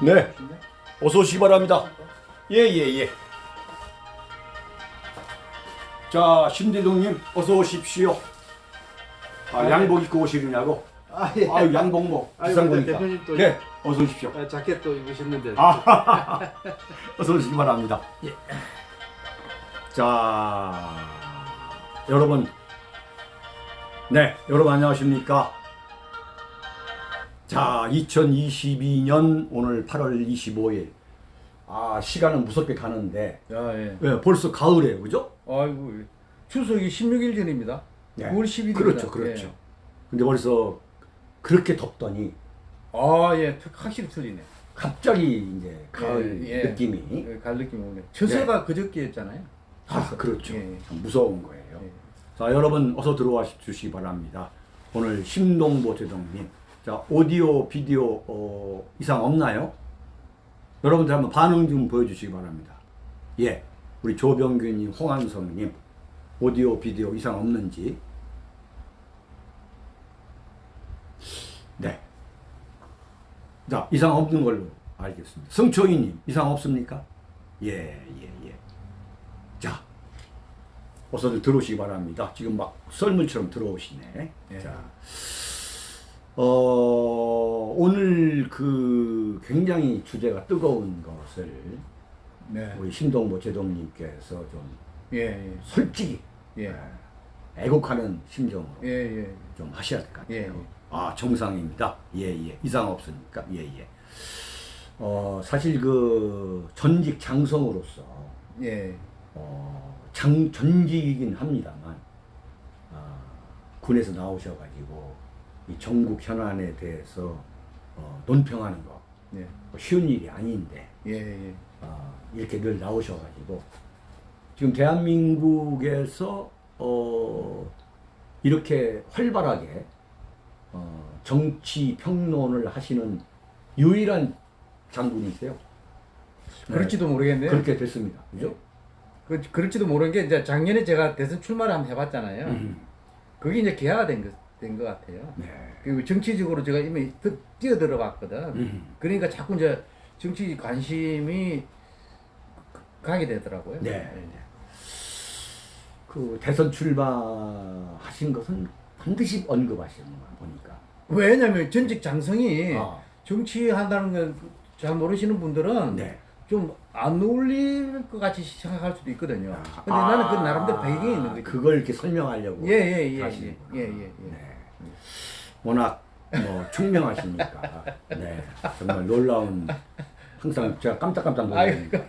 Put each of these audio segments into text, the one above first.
네. 어서 오시기 바랍니다. 예, 예, 예. 자, 신대동님, 어서 오십시오. 아, 네. 양복 입고 오시느냐고? 아, 예. 아유, 양복 뭐, 비싼 거니까. 네, 어서 오십시오. 아, 자켓도 입으셨는데. 아, 어서 오시기 바랍니다. 자, 여러분. 네, 여러분 안녕하십니까? 자, 2022년 오늘 8월 25일. 아, 시간은 무섭게 가는데, 야, 예. 예, 벌써 가을이에요, 그죠? 아이고, 추석이 16일 전입니다. 네. 9월 10일입니다. 그렇죠, 그렇죠. 근데 벌써 그렇게 덥더니, 아, 예. 확실히 틀리네. 갑자기 이제 가을 예, 예. 느낌이, 예, 갈 느낌이 오네. 처서가 그저께였잖아요. 아, 그렇죠. 예. 참 무서운 거예요. 예. 자, 여러분 어서 들어와 주시기 바랍니다. 오늘 심동보 대동님. 자, 오디오, 비디오 어, 이상 없나요? 여러분들 한번 반응 좀 보여주시기 바랍니다. 예, 우리 조병규님, 홍한성님, 오디오, 비디오 이상 없는지. 네. 자, 이상 없는 걸로 알겠습니다. 성초이님, 이상 없습니까? 예, 예, 예. 자, 어서들 들어오시기 바랍니다. 지금 막 썰물처럼 들어오시네. 예. 자, 어, 오늘 그 굉장히 주제가 뜨거운 것을 네. 우리 신동보 제동님께서 좀 예, 예. 솔직히 예. 애국하는 심정으로 예, 예. 좀 하셔야 될 것 같아요. 예, 예. 아, 정상입니다. 예, 예. 이상 없으니까. 예, 예. 어, 사실 그 전직 장성으로서 예. 어, 장, 전직이긴 합니다만, 아, 군에서 나오셔가지고, 이 전국 현안에 대해서, 어, 논평하는 거, 예. 뭐 쉬운 일이 아닌데, 예, 예. 아, 이렇게 늘 나오셔가지고, 지금 대한민국에서, 어, 이렇게 활발하게, 어, 정치 평론을 하시는 유일한 장군이세요. 네, 그럴지도 모르겠네요. 그렇게 됐습니다. 그죠? 그, 그럴지도 모르는 게 이제 작년에 제가 대선 출마를 한번 해봤잖아요. 음. 그게 이제 개화가 된 것, 된 것 같아요. 네. 그리고 정치적으로 제가 이미 드- 뛰어 들어봤거든. 음. 그러니까 자꾸 이제 정치 관심이 가게 되더라고요. 네. 그 대선 출마하신 것은 반드시 언급하시는 거 보니까. 왜냐면 전직 장성이 아. 정치한다는 걸잘 모르시는 분들은 네. 좀안 어울릴 것 같이 생각할 수도 있거든요. 근데 아, 나는 그 나름대로 배경이 있는 거죠. 그걸 이렇게 설명하려고. 예, 예, 예. 예, 예, 예. 네. 워낙 뭐 총명하시니까. 네. 정말 놀라운 항상 제가 깜짝깜짝 놀랍니다.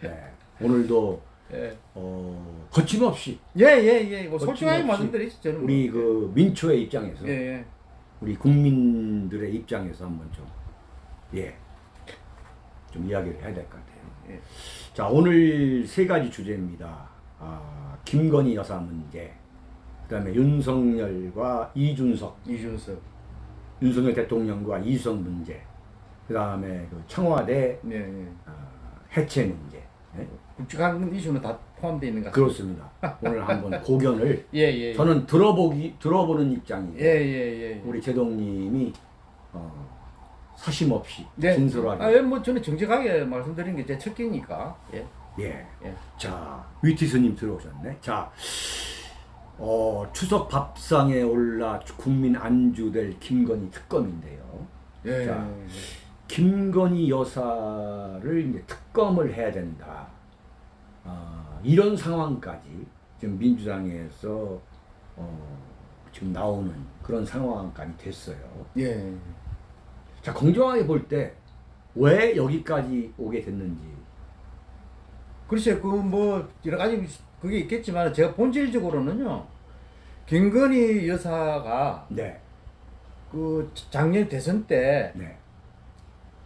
네. 오늘도 예, 어, 거침없이 예, 예, 예. 뭐 솔직하게 말씀드리죠. 저는 뭐. 우리 그 민초의 입장에서 예, 예. 우리 국민들의 입장에서 한번 좀, 예, 좀 이야기를 해야 될 것 같아요. 예. 자, 오늘 세 가지 주제입니다. 아, 김건희 여사 문제, 그 다음에 윤석열과 이준석, 이준석. 윤석열 대통령과 이수석 문제, 그 다음에 그 청와대 네, 네. 아, 해체 문제. 예? 굵직한 이슈는 다 포함되어 있는 것 같습니다. 그렇습니다. 오늘 한번 고견을 예, 예. 저는 들어보기, 들어보는 입장이고, 예, 예, 예. 우리 제동님이 어, 사심 없이 네. 진솔하게 아, 예, 뭐 저는 정직하게 말씀드리는 게제첫 끼니까. 예. 예. 예. 자 위티스님 들어오셨네. 자 어, 추석 밥상에 올라 국민 안주될 김건희 특검인데요. 예. 자. 김건희 여사를 이제 특검을 해야 된다. 아, 이런 상황까지 지금 민주당에서 어, 지금 나오는 그런 상황까지 됐어요. 예. 자, 공정하게 볼 때 왜 여기까지 오게 됐는지. 글쎄, 그 뭐 여러 가지 그게 있겠지만 제가 본질적으로는요. 김건희 여사가 네. 그 작년 대선 때 네.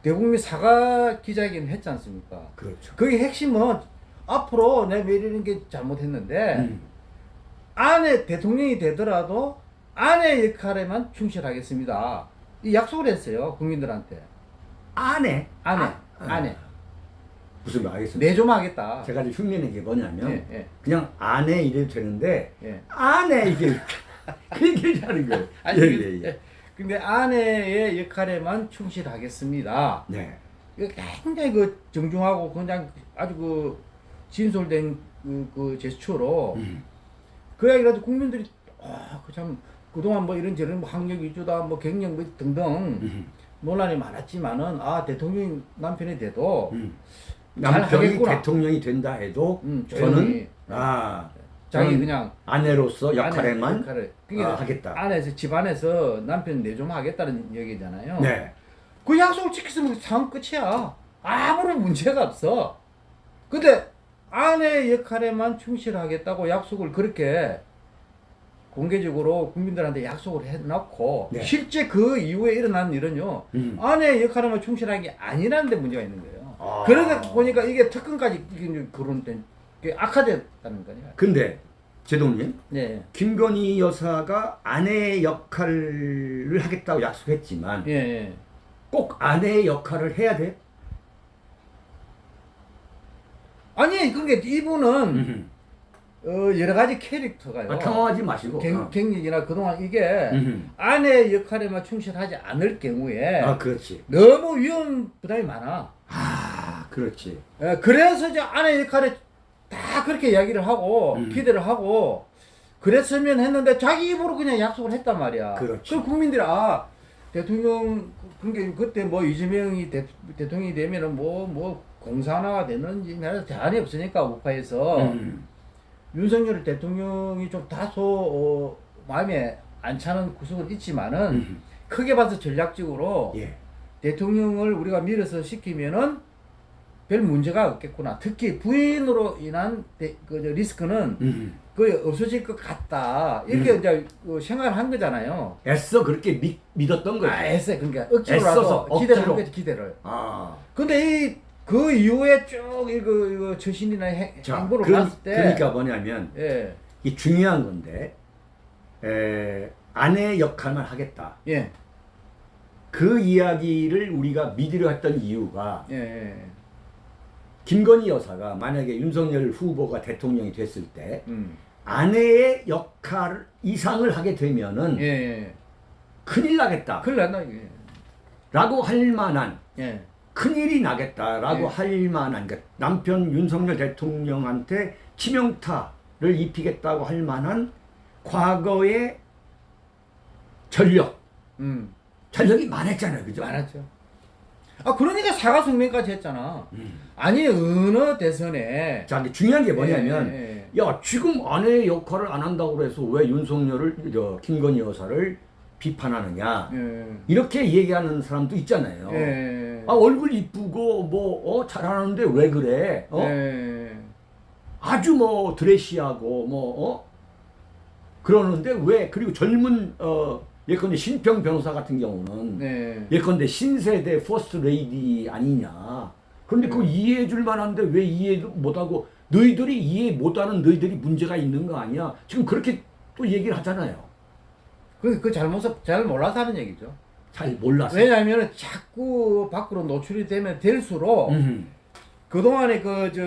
대국민 사과 기자회견 했지 않습니까? 그렇죠. 그게 핵심은 앞으로 왜 이러는 게 잘못했는데 음. 아내 대통령이 되더라도 아내 역할에만 충실하겠습니다. 이 약속을 했어요 국민들한테 아내. 아내 아, 아내 무슨 말 알겠습니다. 내조하겠다. 제가 이제 흉내낸 게 뭐냐면 예, 예, 그냥 아내 이래도 되는데 예. 아내 이게 그 얘기를 하는 거예요. 아니, 예, 그- 예, 예. 근데 아내의 역할에만 충실하겠습니다. 네. 굉장히 그 정중하고 그냥 아주 그 진솔된 그, 그 제스처로 음. 그 해도 국민들이 아그참 그동안 뭐 이런저런 뭐 학력 위주다 뭐 갱년 뭐 등등 음. 논란이 많았지만은 아 대통령 남편이 돼도 음. 잘 남편이 하겠구나. 대통령이 된다 해도 음, 저는 조용히. 아 자기 그냥 아내로서 아내 역할에만 역할을 아, 그러니까 하겠다. 안에서 집안에서 남편 내좀 하겠다는 얘기잖아요. 네. 그 약속을 지켰으면 상황 끝이야. 아무런 문제가 없어. 근데 아내 역할에만 충실하겠다고 약속을 그렇게 공개적으로 국민들한테 약속을 해놓고 네. 실제 그 이후에 일어난 일은요 음. 아내 역할에만 충실한 게 아니라는 데 문제가 있는 거예요. 아. 그러다 보니까 이게 특근까지 거론된 게 악화됐다는 거냐. 근데 제동님 네, 김건희 여사가 아내 역할을 하겠다고 약속했지만 예, 예. 꼭 아내 역할을 해야 돼? 아니 그러니까 이분은 음. 어, 여러 가지 캐릭터가요. 아, 당황하지 마시고. 경, 어. 경력이나 그동안 이게 음. 아내 역할에만 충실하지 않을 경우에 아 그렇지. 너무 위험 부담이 많아. 아 그렇지. 예, 그래서 이제 아내 역할에 다 그렇게 이야기를 하고 음. 기대를 하고 그랬으면 했는데 자기 입으로 그냥 약속을 했단 말이야. 그렇지. 국민들이 아 대통령 그게 그때 뭐 이재명이 대, 대통령이 되면은 뭐뭐 공산화가 되는지 나라 제한이 없으니까 우파에서 음. 윤석열 대통령이 좀 다소 어, 마음에 안 차는 구석은 있지만은 음. 크게 봐서 전략적으로 예. 대통령을 우리가 밀어서 시키면은 별 문제가 없겠구나. 특히 부인으로 인한 대, 그, 저 리스크는 음. 거의 없어질 것 같다. 이렇게 이제 그 생각을 한 거잖아요. 애써 그렇게 믿, 믿었던 거지. 아, 애써 그러니까 억지로라도 기대를 한 억지로. 거지 기대를. 아. 근데 이 그 이후에 쭉 이거 이거 처신이나 행, 그, 봤을 때, 그러니까 뭐냐면 예, 이 중요한 건데 에, 아내 역할만 하겠다. 예, 그 이야기를 우리가 믿으려 했던 이유가 예, 예, 김건희 여사가 만약에 윤석열 후보가 대통령이 됐을 때 음, 아내의 역할 이상을 하게 되면은 예, 예. 큰일 나겠다. 큰일 났나 이게. 라고 할 만한 예, 큰일이 나겠다라고 예. 할 만한 그 남편 윤석열 대통령한테 치명타를 입히겠다고 할 만한 과거의 전력, 음, 전력이 많았잖아요. 그죠? 많았죠. 아 그러니까 사과 성명까지 했잖아. 음. 아니 어느 대선에 자, 근데 중요한 게 뭐냐면 예, 야, 지금 아내의 역할을 안 한다고 그래서 왜 윤석열을 저 김건희 여사를 비판하느냐. 예, 이렇게 얘기하는 사람도 있잖아요. 예, 아, 얼굴 이쁘고 뭐 어, 잘하는데 왜 그래? 어? 예, 아주 뭐 드레시하고 뭐 어? 그러는데 왜 그리고 젊은 어 예컨대 신평 변호사 같은 경우는 네. 예컨대 신세대 퍼스트 레이디 아니냐 그런데 네. 이해해 줄 만한데 왜 이해 못하고 너희들이 이해 못하는 너희들이 문제가 있는 거 아니야 지금 그렇게 또 얘기를 하잖아요 그, 그 잘못을 잘 몰라서 하는 얘기죠. 잘 몰라서 왜냐하면 자꾸 밖으로 노출이 되면 될수록 음. 그동안에 그 저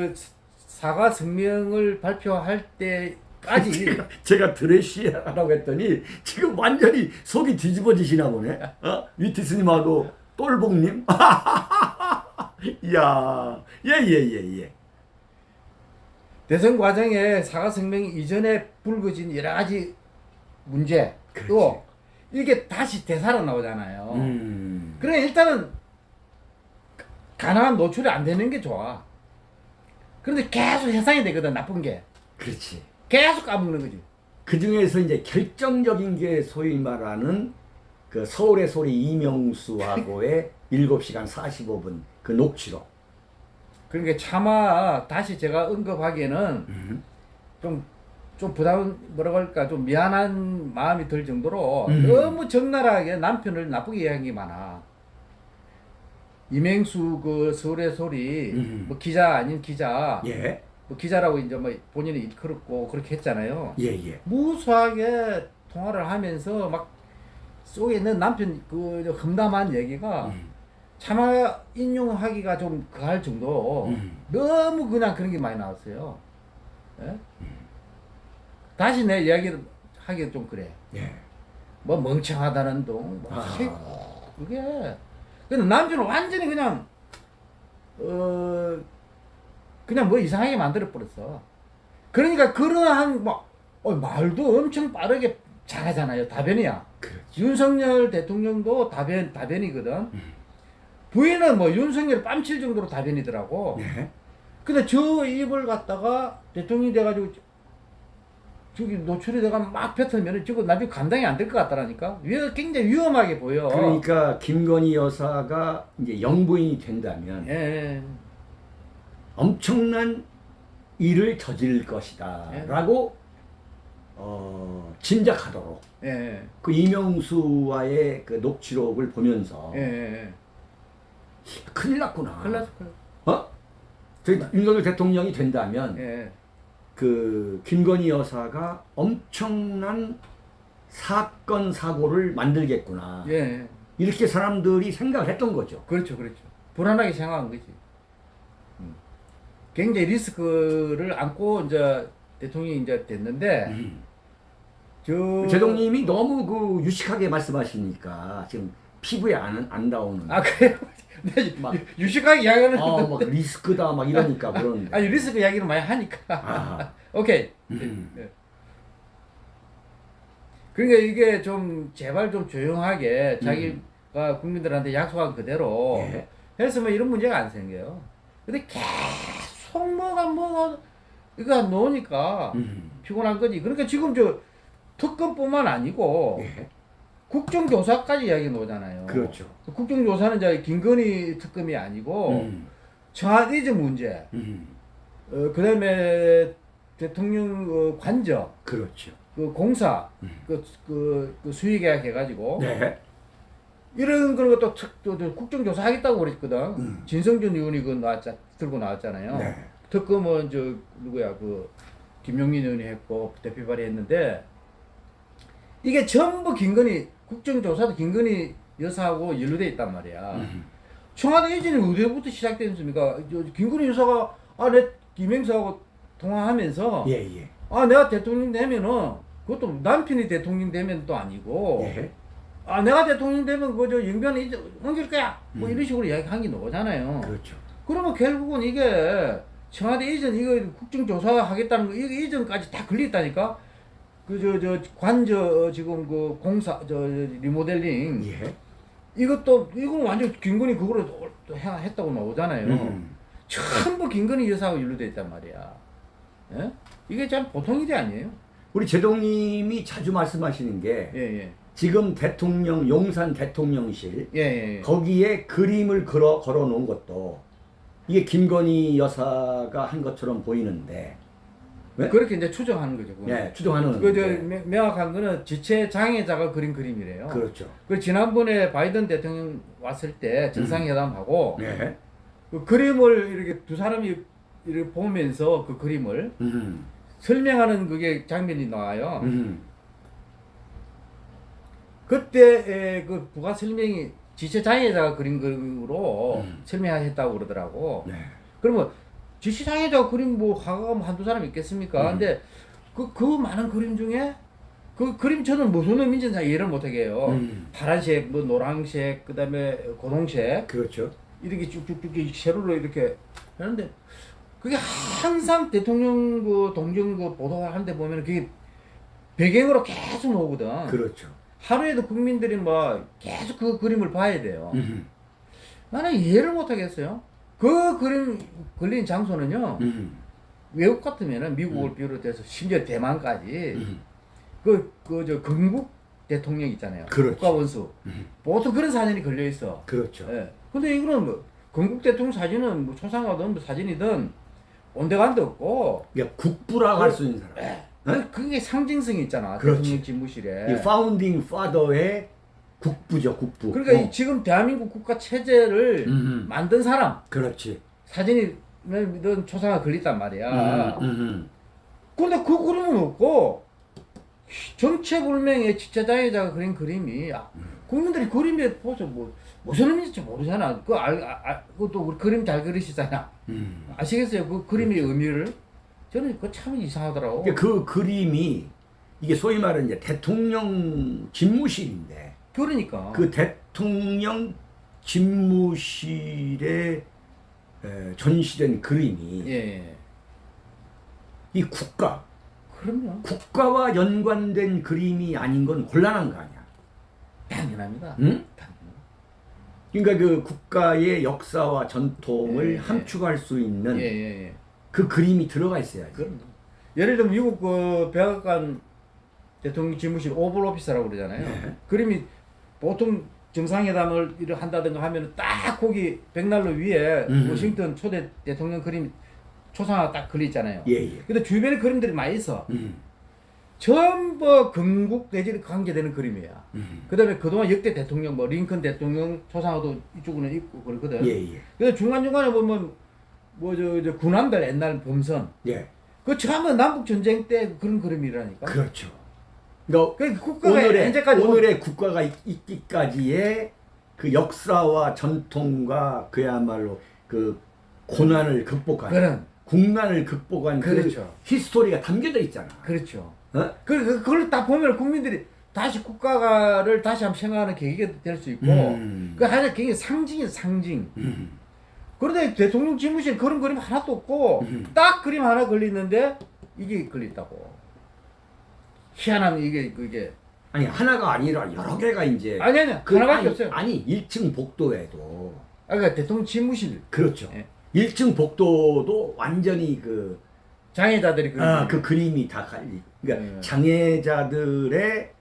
사과 성명을 발표할 때까지 제가, 제가 드레시하라고 했더니 지금 완전히 속이 뒤집어지시나 보네. 어? 위티스님하고 똘봉님. 이야, 예 예 예 예. 대선 과정에 사과 성명 이전에 불거진 여러 가지 문제 또 이게 다시 대사로 나오잖아요. 음. 그래 일단은 가능한 노출이 안 되는 게 좋아. 그런데 계속 해상이 되거든 나쁜 게 그렇지. 계속 까먹는 거지. 그 중에서 이제 결정적인 게 소위 말하는 그 서울의 소리 이명수하고의 7시간 45분 그 녹취록. 그러니까 차마 다시 제가 언급하기에는 음. 좀, 좀 부담, 뭐라고 할까, 좀 미안한 마음이 들 정도로 음. 너무 적나라하게 남편을 나쁘게 이야기한 게 많아. 이맹수 그 서울의 소리, 음. 뭐 기자 아닌 기자, 예, 뭐 기자라고 이제 뭐 본인이 일컬었고 그렇게 했잖아요. 예, 예. 무수하게 통화를 하면서 막 속에 있는 남편 그 험담한 얘기가 음. 차마 인용하기가 좀 그할 정도로 음. 너무 그냥 그런 게 많이 나왔어요. 예? 다시 내 이야기를 하기 좀 그래. 예. 뭐 멍청하다는 둥, 뭐 아. 책, 그게. 근데 남편은 완전히 그냥 어 그냥 뭐 이상하게 만들어 버렸어. 그러니까 그러한 뭐 어, 말도 엄청 빠르게 잘하잖아요. 답변이야. 그렇죠. 윤석열 대통령도 답변 답변이거든. 부인은 뭐 윤석열 뺨칠 정도로 답변이더라고. 네. 근데 저 입을 갖다가 대통령이 돼가지고 저기 노출이 돼가 막 뱉으면 저거 나중에 감당이 안 될 것 같다라니까. 위 굉장히 위험하게 보여. 그러니까 김건희 여사가 이제 영부인이 된다면 예, 예. 엄청난 일을 저질 것이다. 예. 라고 어, 짐작하도록 예, 그 이명수와의 그 녹취록을 보면서 예, 예. 큰일 났구나. 큰일 큰일 어? 저 윤석열 대통령이 된다면. 예. 그 김건희 여사가 엄청난 사건 사고를 만들겠구나. 예. 이렇게 사람들이 생각을 했던 거죠. 그렇죠, 그렇죠. 불안하게 생각한 거지. 음. 굉장히 리스크를 안고 이제 대통령이 이제 됐는데, 저. 제동님이 너무 그 유식하게 말씀하시니까 지금 피부에 안, 안 닿오는. 아, 그래요? 네, 막- 유- 유식하게 이야기하는. 아, 막 리스크다 막 이러니까 그런데. 아니, 리스크 이야기를 많이 하니까. 아. 오케이. 음. 예. 그러니까 이게 좀, 제발 좀 조용하게 자기가 국민들한테 약속한 그대로 음. 예. 했으면 이런 문제가 안 생겨요. 근데 계속 뭐가 뭐가 이거 놓으니까 음. 피곤한 거지. 그러니까 지금 저 특검뿐만 아니고 예. 국정조사까지 이야기 나오잖아요. 그렇죠. 국정조사는 이제 김건희 특검이 아니고 음. 청와대적 문제, 음. 어, 그 다음에 대통령 어, 관저, 그렇죠. 그 공사, 음. 그, 그, 그 수의계약 해가지고 네. 이런 그런 것도 특, 또, 또 국정조사 하겠다고 그랬거든. 음. 진성준 의원이 그 나왔자, 들고 나왔잖아요. 네. 특검은 저 누구야 그 김용민 의원이 했고 대표 발의했는데 이게 전부 김건희 국정조사도 김건희 여사하고 연루돼 있단 말이야. 음. 청와대 이전이 어디부터 시작됐습니까? 저 김건희 여사가 아 내 김행사하고 통화하면서 예, 예. 아 내가 대통령 되면은 그것도 남편이 대통령 되면 또 아니고 예. 아 내가 대통령 되면 그저 영변 이제 옮길 거야 뭐 음. 이런 식으로 이야기한 게 나오잖아요. 그렇죠. 그러면 결국은 이게 청와대 이전 이거 국정조사 하겠다는 거 이거 이전까지 다 걸렸다니까. 그 저 저 관저 지금 그 공사 저 리모델링 예. 이것도 이건 완전 김건희 해- 했다고 나오잖아요. 음. 전부 김건희 여사하고 연루돼 있단 말이야. 예? 이게 참 보통 일이 아니에요. 우리 제동님이 자주 말씀하시는 게 예, 예. 지금 대통령 용산 대통령실 예, 예. 예. 거기에 그림을 걸어 걸어 놓은 것도 이게 김건희 여사가 한 것처럼 보이는데 네? 그렇게 이제 추정하는 거죠. 그거는. 예, 추정하는 그저 건데. 명확한 거는 지체 장애자가 그린 그림이래요. 그렇죠. 그 지난번에 바이든 대통령 왔을 때 정상회담하고 예. 그 그림을 이렇게 두 사람이 이렇게 보면서 그 그림을 음. 설명하는 그게 장면이 나와요. 음. 그때 그 부가 설명이 지체 장애자가 그린 그림으로 음. 설명했다고 그러더라고. 네. 그러면 장애자가 그림 뭐 화가가 뭐 한두 사람 있겠습니까? 음. 근데 그, 그 많은 그림 중에 그 그림 저는 무슨 의미인지 잘 이해를 못하게 해요. 음. 파란색, 뭐 노란색, 그 다음에 고동색 그렇죠. 이렇게 쭉쭉쭉 이 세로로 이렇게 하는데 그게 항상 대통령 그 동정 그 보도하는데 보면 그게 배경으로 계속 나오거든. 그렇죠. 하루에도 국민들이 뭐 계속 그 그림을 봐야 돼요. 음. 나는 이해를 못 하겠어요. 그 그림 걸린 장소는요. 음. 외국 같으면은 미국을 비롯해서 심지어 대만까지 음. 그그저 건국 대통령 있잖아요. 그렇죠. 국가 원수. 음. 보통 그런 사진이 걸려 있어. 그렇죠. 예. 근데 이거는 뭐 건국 대통령 사진은 뭐 초상화든 뭐 사진이든 온데간데 없고 그러니까 국부라고 할수 있는 사람. 예. 네? 그- 그게 상징성이 있잖아. 그렇지. 대통령 집무실에. 이 파운딩 파더의 국부죠, 국부. 그러니까 어. 이 지금 대한민국 국가 체제를 음. 만든 사람 그렇지. 사진이 는 초상화 걸렸단 말이야. 음. 음. 근데 그 그림은 없고 정체불명의 지체장애자가 그린 그림이 아, 국민들이 그림에 보죠 뭐 무슨 의미인지 모르잖아. 그 알, 아, 아, 그것도 우리 그림 잘 그리시잖아. 음. 아시겠어요? 그 그림의 의미를 저는 그거 참 이상하더라고. 그러니까 그 그림이 이게 소위 말하는 이제 대통령 집무실인데 그러니까 그 대통령 집무실에 에, 전시된 그림이 예, 예. 이 국가 그럼요. 국가와 연관된 그림이 아닌 건 곤란한 거 아니야. 당연합니다. 응? 당연. 그러니까 그 국가의 역사와 전통을 예, 예. 함축할 수 있는 예, 예, 예. 그 그림이 들어가 있어야지. 그럼요. 예를 들면 미국 그 백악관 대통령 집무실 오벌 오피스라고 그러잖아요. 네. 그림이 보통 정상회담을 이렇게 한다든가 하면 딱 거기 백난로 위에 음. 워싱턴 초대 대통령 그림 초상화 딱 걸려 있잖아요. 예, 예. 근데 주변에 그림들이 많이 있어. 음, 전부 건국 내지 관계되는 그림이야. 음. 그 다음에 그동안 역대 대통령 뭐 링컨 대통령 초상화도 이쪽으로는 있고 그러거든. 예, 예. 그래서 중간 중간에 보면 뭐 저 저 군함들 옛날 범선 예. 그 처음에 남북 전쟁 때 그런 그림이라니까. 그렇죠. 그러니까 그 국가가 오늘의 현재까지 오늘의 국가가 있, 있기까지의 그 역사와 전통과 그야말로 그 고난을 극복한 그런 국난을 극복한 그 그렇죠. 히스토리가 담겨져 있잖아. 그렇죠. 어? 그 그- 그걸 딱 보면 국민들이 다시 국가를 다시 한번 생각하는 계기가 될 수 있고 음. 그 하나 굉장히 상징이 상징. 음. 그런데 대통령 집무실 그런 그림 하나도 없고 음. 딱 그림 하나 걸리는데 이게 걸렸다고. 희한한 이게 그게 아니 하나가 아니라 여러 개가 이제 아니 아니 그 하나밖에 아니, 없어요. 아니 1층 복도에도 아, 그러니까 대통령 집무실 그렇죠. 예. 1층 복도도 완전히 그 장애자들이 그림. 아, 그 그림이 다 갈리. 그러니까 네. 장애자들의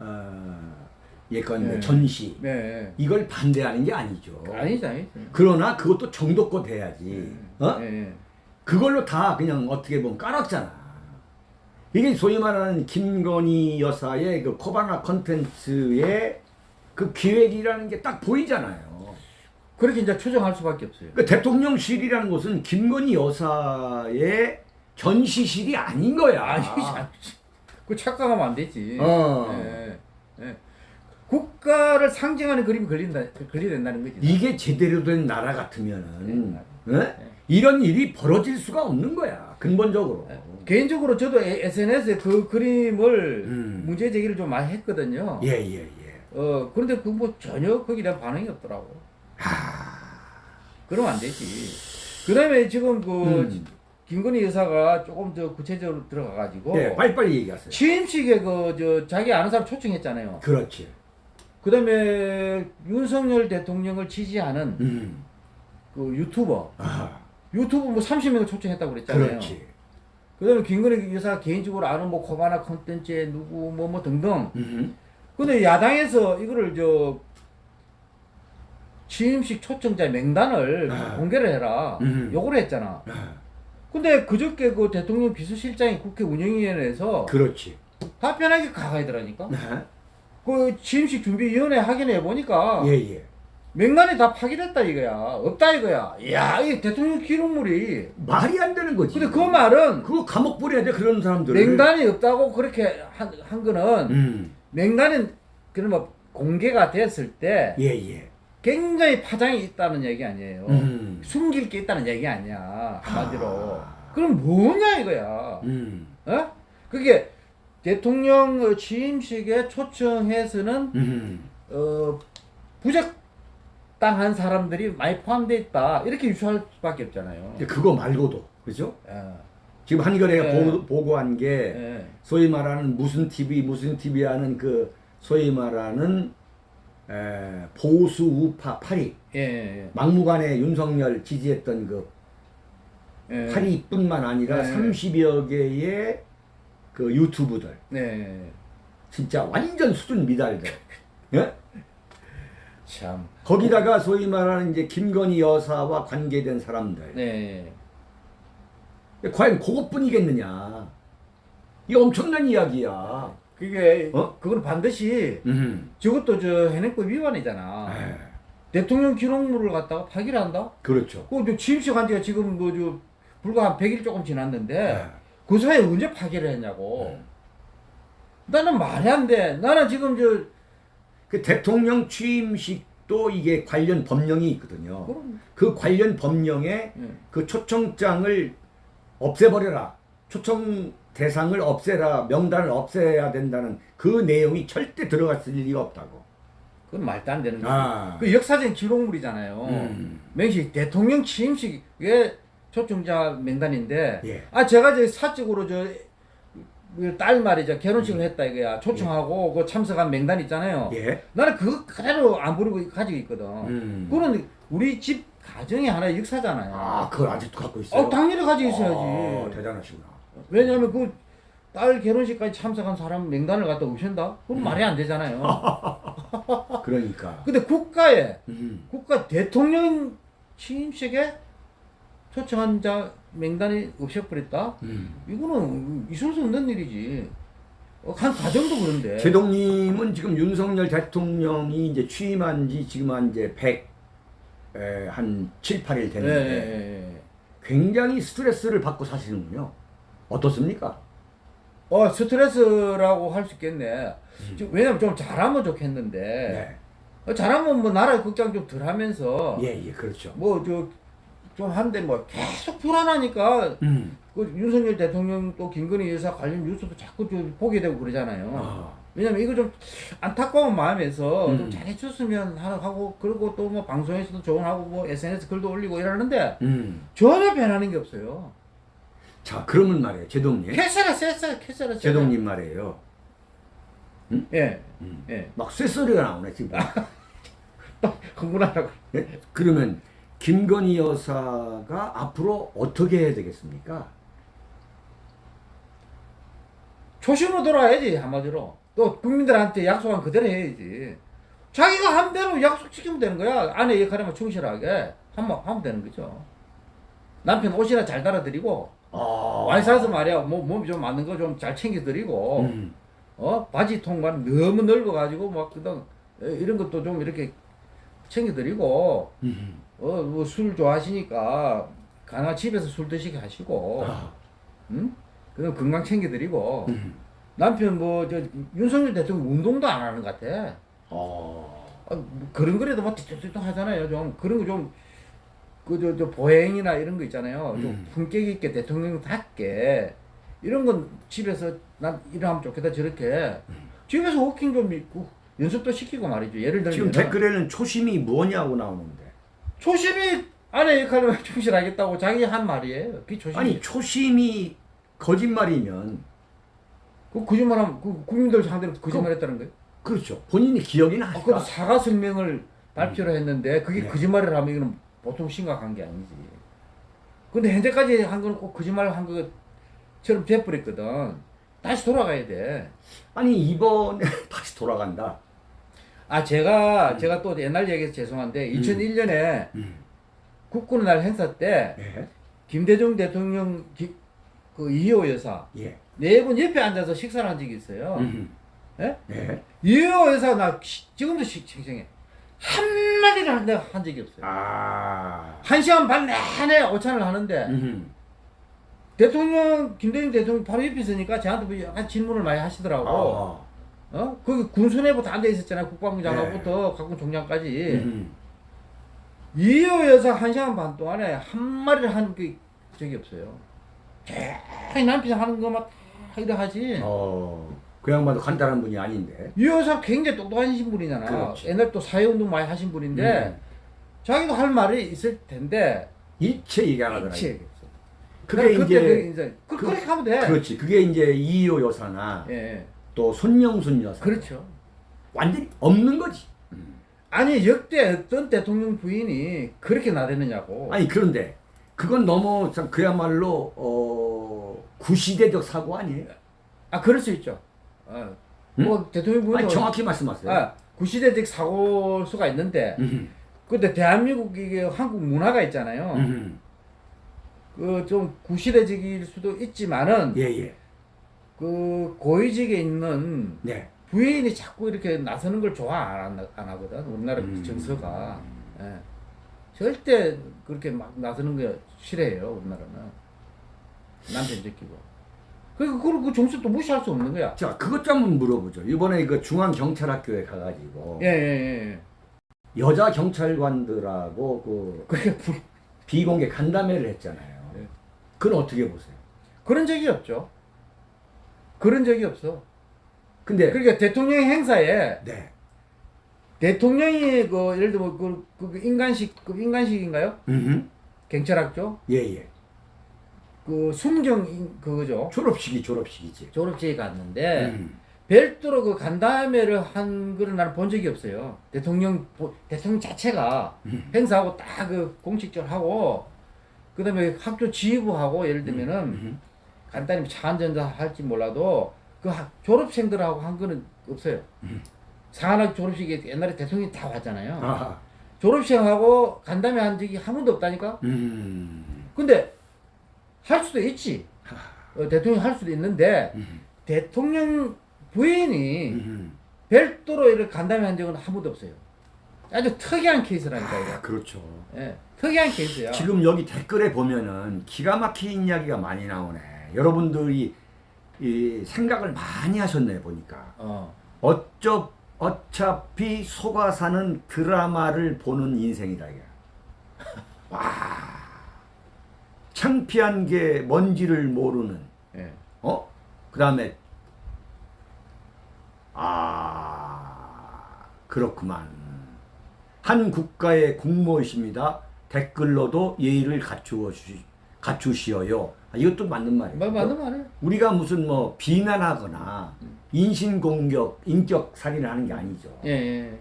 어, 예컨 네. 전시 네. 이걸 반대하는 게 아니죠. 아니죠, 아니죠. 그러나 그것도 정도껏 해야지. 어? 네. 그걸로 다 그냥 어떻게 보면 깔았잖아. 이게 소위 말하는 김건희 여사의 그 코바나 컨텐츠의 그 기획이라는 게 딱 보이잖아요. 그렇게 이제 추정할 수밖에 없어요. 그 대통령실이라는 곳은 김건희 여사의 전시실이 아닌 거야. 아니, 그 착각하면 안 되지. 어. 예, 예. 국가를 상징하는 그림이 걸린다, 걸려야 된다는 거지. 이게 제대로 된 나라 같으면은 네. 어? 이런 일이 벌어질 수가 없는 거야. 근본적으로. 예. 개인적으로 저도 SNS에 그 그림을 음. 문제 제기를 좀 많이 했거든요. 예, 예, 예. 어, 그런데 그 뭐 전혀 거기에 대한 반응이 없더라고. 그러면 안 되지. 그 다음에 지금 그, 음. 김건희 여사가 조금 더 구체적으로 들어가가지고. 예, 빨리빨리 얘기하세요. 취임식에 그, 저, 자기 아는 사람 초청했잖아요. 그렇지. 그 다음에 윤석열 대통령을 지지하는 음. 그 유튜버. 아, 유튜브 뭐 30명을 초청했다고 그랬잖아요. 그렇지. 그 다음에 김건희 여사 개인적으로 아는 뭐 코바나 컨텐츠에 누구 뭐뭐 등등. 음. 근데 야당에서 이거를 저 취임식 초청자 명단을 아. 공개를 해라. 음. 요구를 했잖아. 아, 근데 그저께 그 대통령 비서실장이 국회 운영위원회에서 그렇지. 답변하기 가가이더라니까. 아, 그 취임식 준비위원회 확인해 보니까 예, 예. 명단이 다 파기됐다 이거야. 없다 이거야. 이야, 이 대통령 기록물이. 말이 안 되는 거지. 근데 그 말은 그거 감옥 보내야 돼 그런 사람들. 명단이 없다고 그렇게 한, 한 거는 음. 그런 뭐 공개가 됐을 때 예, 예. 굉장히 파장이 있다는 얘기 아니에요. 음. 숨길 게 있다는 얘기 아니야. 한마디로. 아. 그럼 뭐냐 이거야. 음. 어? 그게 대통령 어, 취임식에 초청해서는 음. 어, 부적 당한 사람들이 많이 포함되어 있다. 이렇게 유추할 수밖에 없잖아요. 그거 말고도 그죠? 예. 지금 한겨레가 네. 보, 보고 한 게 예. 소위 말하는 무슨 TV 무슨 TV 하는 그 소위 말하는 에, 보수 우파 파리 예. 예. 막무가내 윤석열 지지했던 그 예. 파리뿐만 아니라 네. 30여 개의 그 유튜브들 네. 진짜 완전 수준 미달들 예? 참. 거기다가 소위 말하는 이제 김건희 여사와 관계된 사람들 네. 과연 그것뿐이겠느냐 이 엄청난 이야기야 그게 어? 그건 반드시 음. 저것도 저 해내법 위반이잖아. 에, 대통령 기록물을 갖다가 파기를 한다? 그렇죠 그저 취임식 한 지가 지금 뭐저 불과 한 100일 조금 지났는데 에. 그 사이에 언제 파기를 했냐고. 음. 나는 말이 안 돼. 나는 지금 저 그 대통령 취임식도 이게 관련 법령이 있거든요 그럼 그 관련 법령에 예. 그 초청장을 없애버려라. 초청 대상을 없애라. 명단을 없애야 된다는 그 내용이 절대 들어갔을 리가 없다고. 그건 말도 안 되는 거죠. 아. 그 역사적 기록물이잖아요. 음. 명식 대통령 취임식에 초청자 명단인데 예. 아 제가 저 사적으로 저 딸 말이죠 결혼식을 했다 이거야 초청하고 그 참석한 명단 있잖아요. 예. 나는 그거 그대로 안 부르고 가지고 있거든. 음. 그거는 우리 집 가정의 하나의 역사잖아요. 아, 그걸 아직도 갖고 있어요? 어, 당연히 가지고 있어야지. 아, 대단하시구나. 왜냐하면 그 딸 결혼식까지 참석한 사람 명단을 갖다 오신다? 그건 음. 말이 안 되잖아요. 그러니까. 근데 국가에 음. 국가 대통령 취임식에 초청한 자 명단이 없애버렸다? 음. 이거는 있을 수 없는 일이지. 어, 한 가정도 그런데. 제동님은 지금 윤석열 대통령이 이제 취임한 지 지금 한 이제 100, 에, 한 7, 8일 예, 됐는데 예, 예. 굉장히 스트레스를 받고 사시는군요. 어떻습니까? 어 스트레스라고 할 수 있겠네. 지금 왜냐면 좀 잘하면 좋겠는데 네. 어, 잘하면 뭐 나라 걱정 좀 덜 하면서 예, 예, 그렇죠. 뭐 저 좀 한데 뭐 계속 불안하니까 음. 그 윤석열 대통령 또 김건희 여사 관련 뉴스도 자꾸 좀 보게 되고 그러잖아요. 아, 왜냐면 이거 좀 안타까운 마음에서 음. 좀 잘해줬으면 하고 그리고 또 뭐 방송에서도 조언하고 뭐 SNS 글도 올리고 이러는데 음. 전혀 변하는 게 없어요. 자, 그러면 말이에요. 제동님. 쎄쎄 캐세라 쎄. 제동님 말이에요. 예. 음. 예. 막 쇳소리가 나오네, 지금. 흥분하라고. 예? 그러면 김건희 여사가 앞으로 어떻게 해야 되겠습니까? 초심으로 돌아야지 한마디로. 또 국민들한테 약속한 그대로 해야지. 자기가 한 대로 약속 지키면 되는 거야. 아내 역할에만 충실하게 하면, 하면 되는 거죠. 남편 옷이나 잘 달아드리고 아, 와이 사서 말이야 뭐 몸이 좀 맞는 거 좀 잘 챙겨드리고 음. 어 바지 통만 너무 넓어가지고 막 그다음 이런 것도 좀 이렇게 챙겨드리고 음. 어 뭐 술 좋아하시니까 가나 집에서 술 드시게 하시고 아, 응? 그다음 건강 챙겨드리고 음. 남편 뭐 저 윤석열 대통령 운동도 안 하는 것 같아. 어. 아, 뭐 그런 거라도 막 뒤뚱뒤뚱 하잖아요. 좀 그런 거 좀 그 저 저 보행이나 이런 거 있잖아요. 좀 음. 품격 있게 대통령답게 이런 건 집에서 난 이러면 좋겠다 저렇게 집에서 워킹 좀 있고 연습도 시키고 말이죠. 예를 들면 지금 댓글에는 초심이 뭐냐고 나오는데. 초심이 아내 역할을 충실하겠다고 자기 한 말이에요. 그 초심. 아니, 초심이 거짓말이면, 그 거짓말하면 그 국민들 상대로 거짓말했다는 거예요. 그렇죠. 본인이 기억이 아. 그럼 사과 성명을 발표를 했는데 그게 네. 거짓말을 하면 이거는 보통 심각한 게 아니지. 근데 현재까지 한 거는 꼭 거짓말을 한 것처럼 돼버렸거든. 다시 돌아가야 돼. 아니, 이번에 다시 돌아간다. 아 제가 제가 또 옛날 얘기해서 죄송한데 2001년에 음. 국군의 날 행사 때 예. 김대중 대통령 기- 그 이호 여사 예. 네분 옆에 앉아서 식사를 한 적이 있어요. 음. 예? 예. 이호 여사 나 시- 지금도 시- 생생해. 한 마디를 한, 한 적이 없어요. 아. 한 시간 반 내내 오찬을 하는데 음. 대통령 김대중 대통령 바로 옆에 있으니까 저한테 뭐 약간 질문을 많이 하시더라고. 아. 어? 거기 군수내부터 앉아 있었잖아요. 국방부 장관부터 각군 총장까지. 음. 이호 여사 한 시간 반 동안에 한 마리를 한 그 적이 없어요. 계속 남편 하는 것만 다 이래 하지. 어. 그 양반도 간단한 분이 아닌데. 이 여사 굉장히 똑똑하신 분이잖아. 그렇지. 옛날 또 사회운동 많이 하신 분인데 음. 자기도 할 말이 있을 텐데 일체 얘기 안 하더라. 얘기했어. 그게 그때 이제 그, 이제 그, 그- 그 렇게 하면 돼. 그렇지. 그게 이제 이효 여사나 예, 예. 또 손영순 여사. 그렇죠. 완전히 없는 거지. 아니 역대 어떤 대통령 부인이 그렇게 나대느냐고. 아니 그런데 그건 너무 참 그야말로 어 구시대적 사고 아니에요? 아 그럴 수 있죠. 아, 응? 뭐 대통령 아니 정확히 말씀하세요. 아, 구시대적 사고일 수가 있는데 음. 근데 대한민국 이게 한국 문화가 있잖아요. 음. 그좀 구시대적일 수도 있지만은 예 예. 그 고위직에 있는 네. 부인이 자꾸 이렇게 나서는 걸 좋아 안, 하- 안 하거든 우리나라 음. 정서가 예. 절대 그렇게 막 나서는 거 싫어해요 우리나라는 남편 지키고 그리고 그, 그 정서 또 무시할 수 없는 거야 자 그것 좀 한번 물어보죠. 이번에 그 중앙경찰학교에 가가지고 예 예 예 여자 경찰관들하고 그 그게 부- 비공개 간담회를 했잖아요. 네. 그건 어떻게 보세요? 그런 적이 없죠 그런 적이 없어 근데 그러니까 대통령 행사에 네. 대통령이 그 예를 들면 그, 그 인간식 그 인간식인가요? 음. 경찰학교 예예. 그 숨정 인- 그거죠. 졸업식이 졸업식이지. 졸업식에 갔는데 음. 별도로 그 간담회를 한 거를 나는 본 적이 없어요. 대통령 보- 대통령 자체가 음. 행사하고 딱 그 공식적으로 하고 그다음에 학교 지휘부하고 예를 들면은 음. 간단히 차 한잔 할지 몰라도 그 학- 졸업생들하고 한 거는 없어요. 음. 상한학 졸업식에 옛날에 대통령이 다 왔잖아요. 아하. 졸업생하고 간담회 한 적이 한 번도 없다니까. 음. 근데 할 수도 있지. 어, 대통령이 할 수도 있는데 음. 대통령 부인이 음. 별도로 이렇게 간담회 한 적은 한 번도 없어요. 아주 특이한 케이스라니까 아. 그렇죠. 예, 특이한 케이스야. 지금 여기 댓글에 보면은 기가 막힌 이야기가 많이 나오네. 여러분들이 이 생각을 많이 하셨네 보니까. 어, 어쩌 어차피 속아 사는 드라마를 보는 인생이다 이게. 와. 창피한 게 뭔지를 모르는 예. 어? 그 다음에 아 그렇구만. 한 국가의 국모이십니다. 댓글로도 예의를 갖추어 주시 갖추시어요. 아, 이것도 맞는 말이에요. 말 맞는 말이에요. 우리가 무슨 뭐 비난하거나 인신 공격, 인격 살인을 하는 게 아니죠. 예, 예.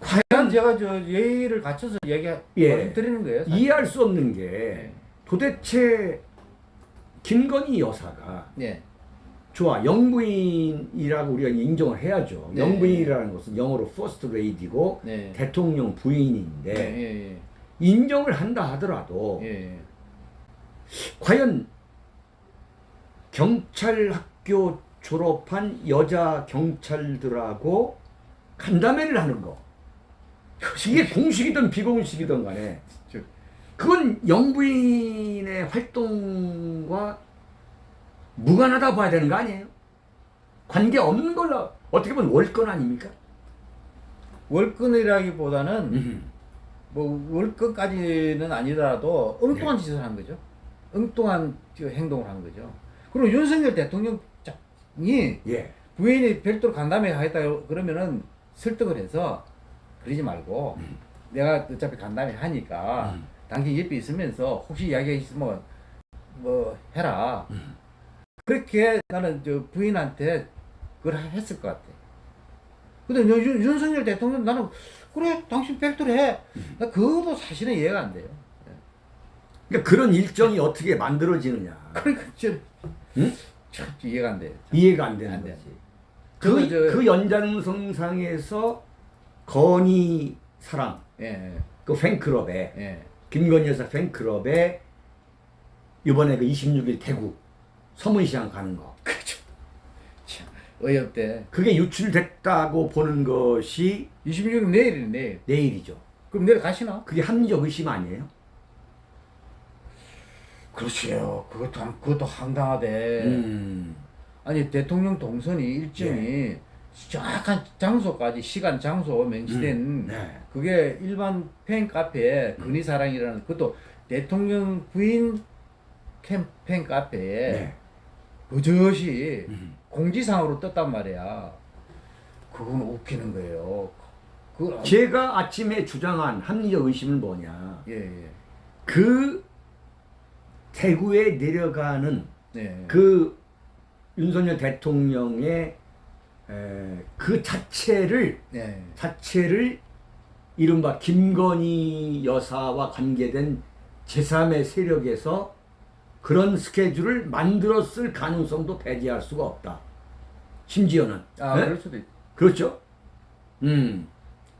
과연 제가 저 예의를 갖춰서 얘기 예. 드리는 거예요. 사실. 이해할 수 없는 게 예. 도대체 김건희 여사가 예. 좋아 영부인이라고 우리가 인정을 해야죠. 네. 영부인이라는 것은 영어로 first lady고 네. 대통령 부인인데 예, 예, 인정을 한다 하더라도. 과연 경찰 학교 졸업한 여자 경찰들하고 간담회를 하는 거 이게 공식이든 비공식이든 간에 저- 그건 영부인의 활동과 무관하다 봐야 되는 거 아니에요? 관계 없는 걸로 어떻게 보면 월권 아닙니까? 월권이라기보다는 음. 뭐 월권까지는 아니더라도 엉뚱한 네. 짓을 한 거죠. 엉뚱한 저 행동을 한 거죠. 그리고 윤석열 대통령이 예. 부인이 별도로 간담회 하겠다 그러면은 설득을 해서 그러지 말고 음. 내가 어차피 간담회 하니까 음. 당신 옆에 있으면서 혹시 이야기 있으면 뭐 해라. 음. 그렇게 나는 저 부인한테 그걸 했을 것 같아. 근데 윤, 윤- 윤석열 대통령 나는 그래 당신 별도로 해. 음. 나 그것도 사실은 이해가 안 돼요. 그러니까 그런 일정이 어떻게 만들어지느냐 그러니까 좀, 응? 참 이해가 안 돼. 이해가 안 되는 안 돼. 거지. 그, 저- 그 연장성상에서 건희 사랑 예, 그 팬클럽에 예. 김건희 여사 팬클럽에 이번에 그 26일 대구 서문시장 가는 거 그렇죠. 참 어이없대. 그게 유출됐다고 보는 것이 26일 내일이네 내일. 내일이죠. 그럼 내일 가시나? 그게 합리적 의심 아니에요? 그렇지요. 그것도 한- 그것도 황당하대. 음. 아니 대통령 동선이 일정이 정확한 장소까지 시간 장소 명시된 음, 네. 그게 일반 팬 카페에 근위사랑이라는 그것도 대통령 부인 캠, 팬 카페에 네. 버젓이 음. 공지상으로 떴단 말이야. 그건 웃기는 거예요. 그걸 제가 아침에 주장한 합리적 의심은 뭐냐? 예, 예. 그 대구에 내려가는 네. 그 윤석열 대통령의 에, 그 자체를 네. 자체를 이른바 김건희 여사와 관계된 제3의 세력에서 그런 스케줄을 만들었을 가능성도 배제할 수가 없다. 심지어는 아, 네? 그럴 수도 있. 그렇죠. 음.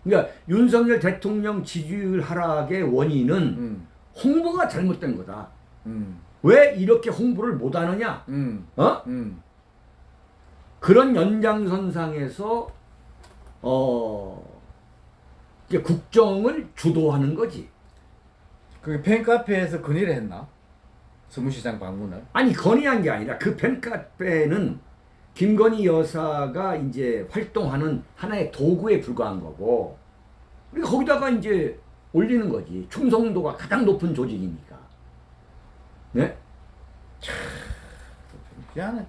그러니까 윤석열 대통령 지지율 하락의 원인은 음. 홍보가 잘못된 거다. 음. 왜 이렇게 홍보를 못하느냐? 음. 어? 음. 그런 연장선상에서 어 이제 국정을 주도하는 거지. 그 팬카페에서 건의를 했나? 서무시장 방문을. 아니 건의한 게 아니라 그 팬카페는 김건희 여사가 이제 활동하는 하나의 도구에 불과한 거고 우리가 거기다가 이제 올리는 거지. 충성도가 가장 높은 조직이니까. 네? 미안해.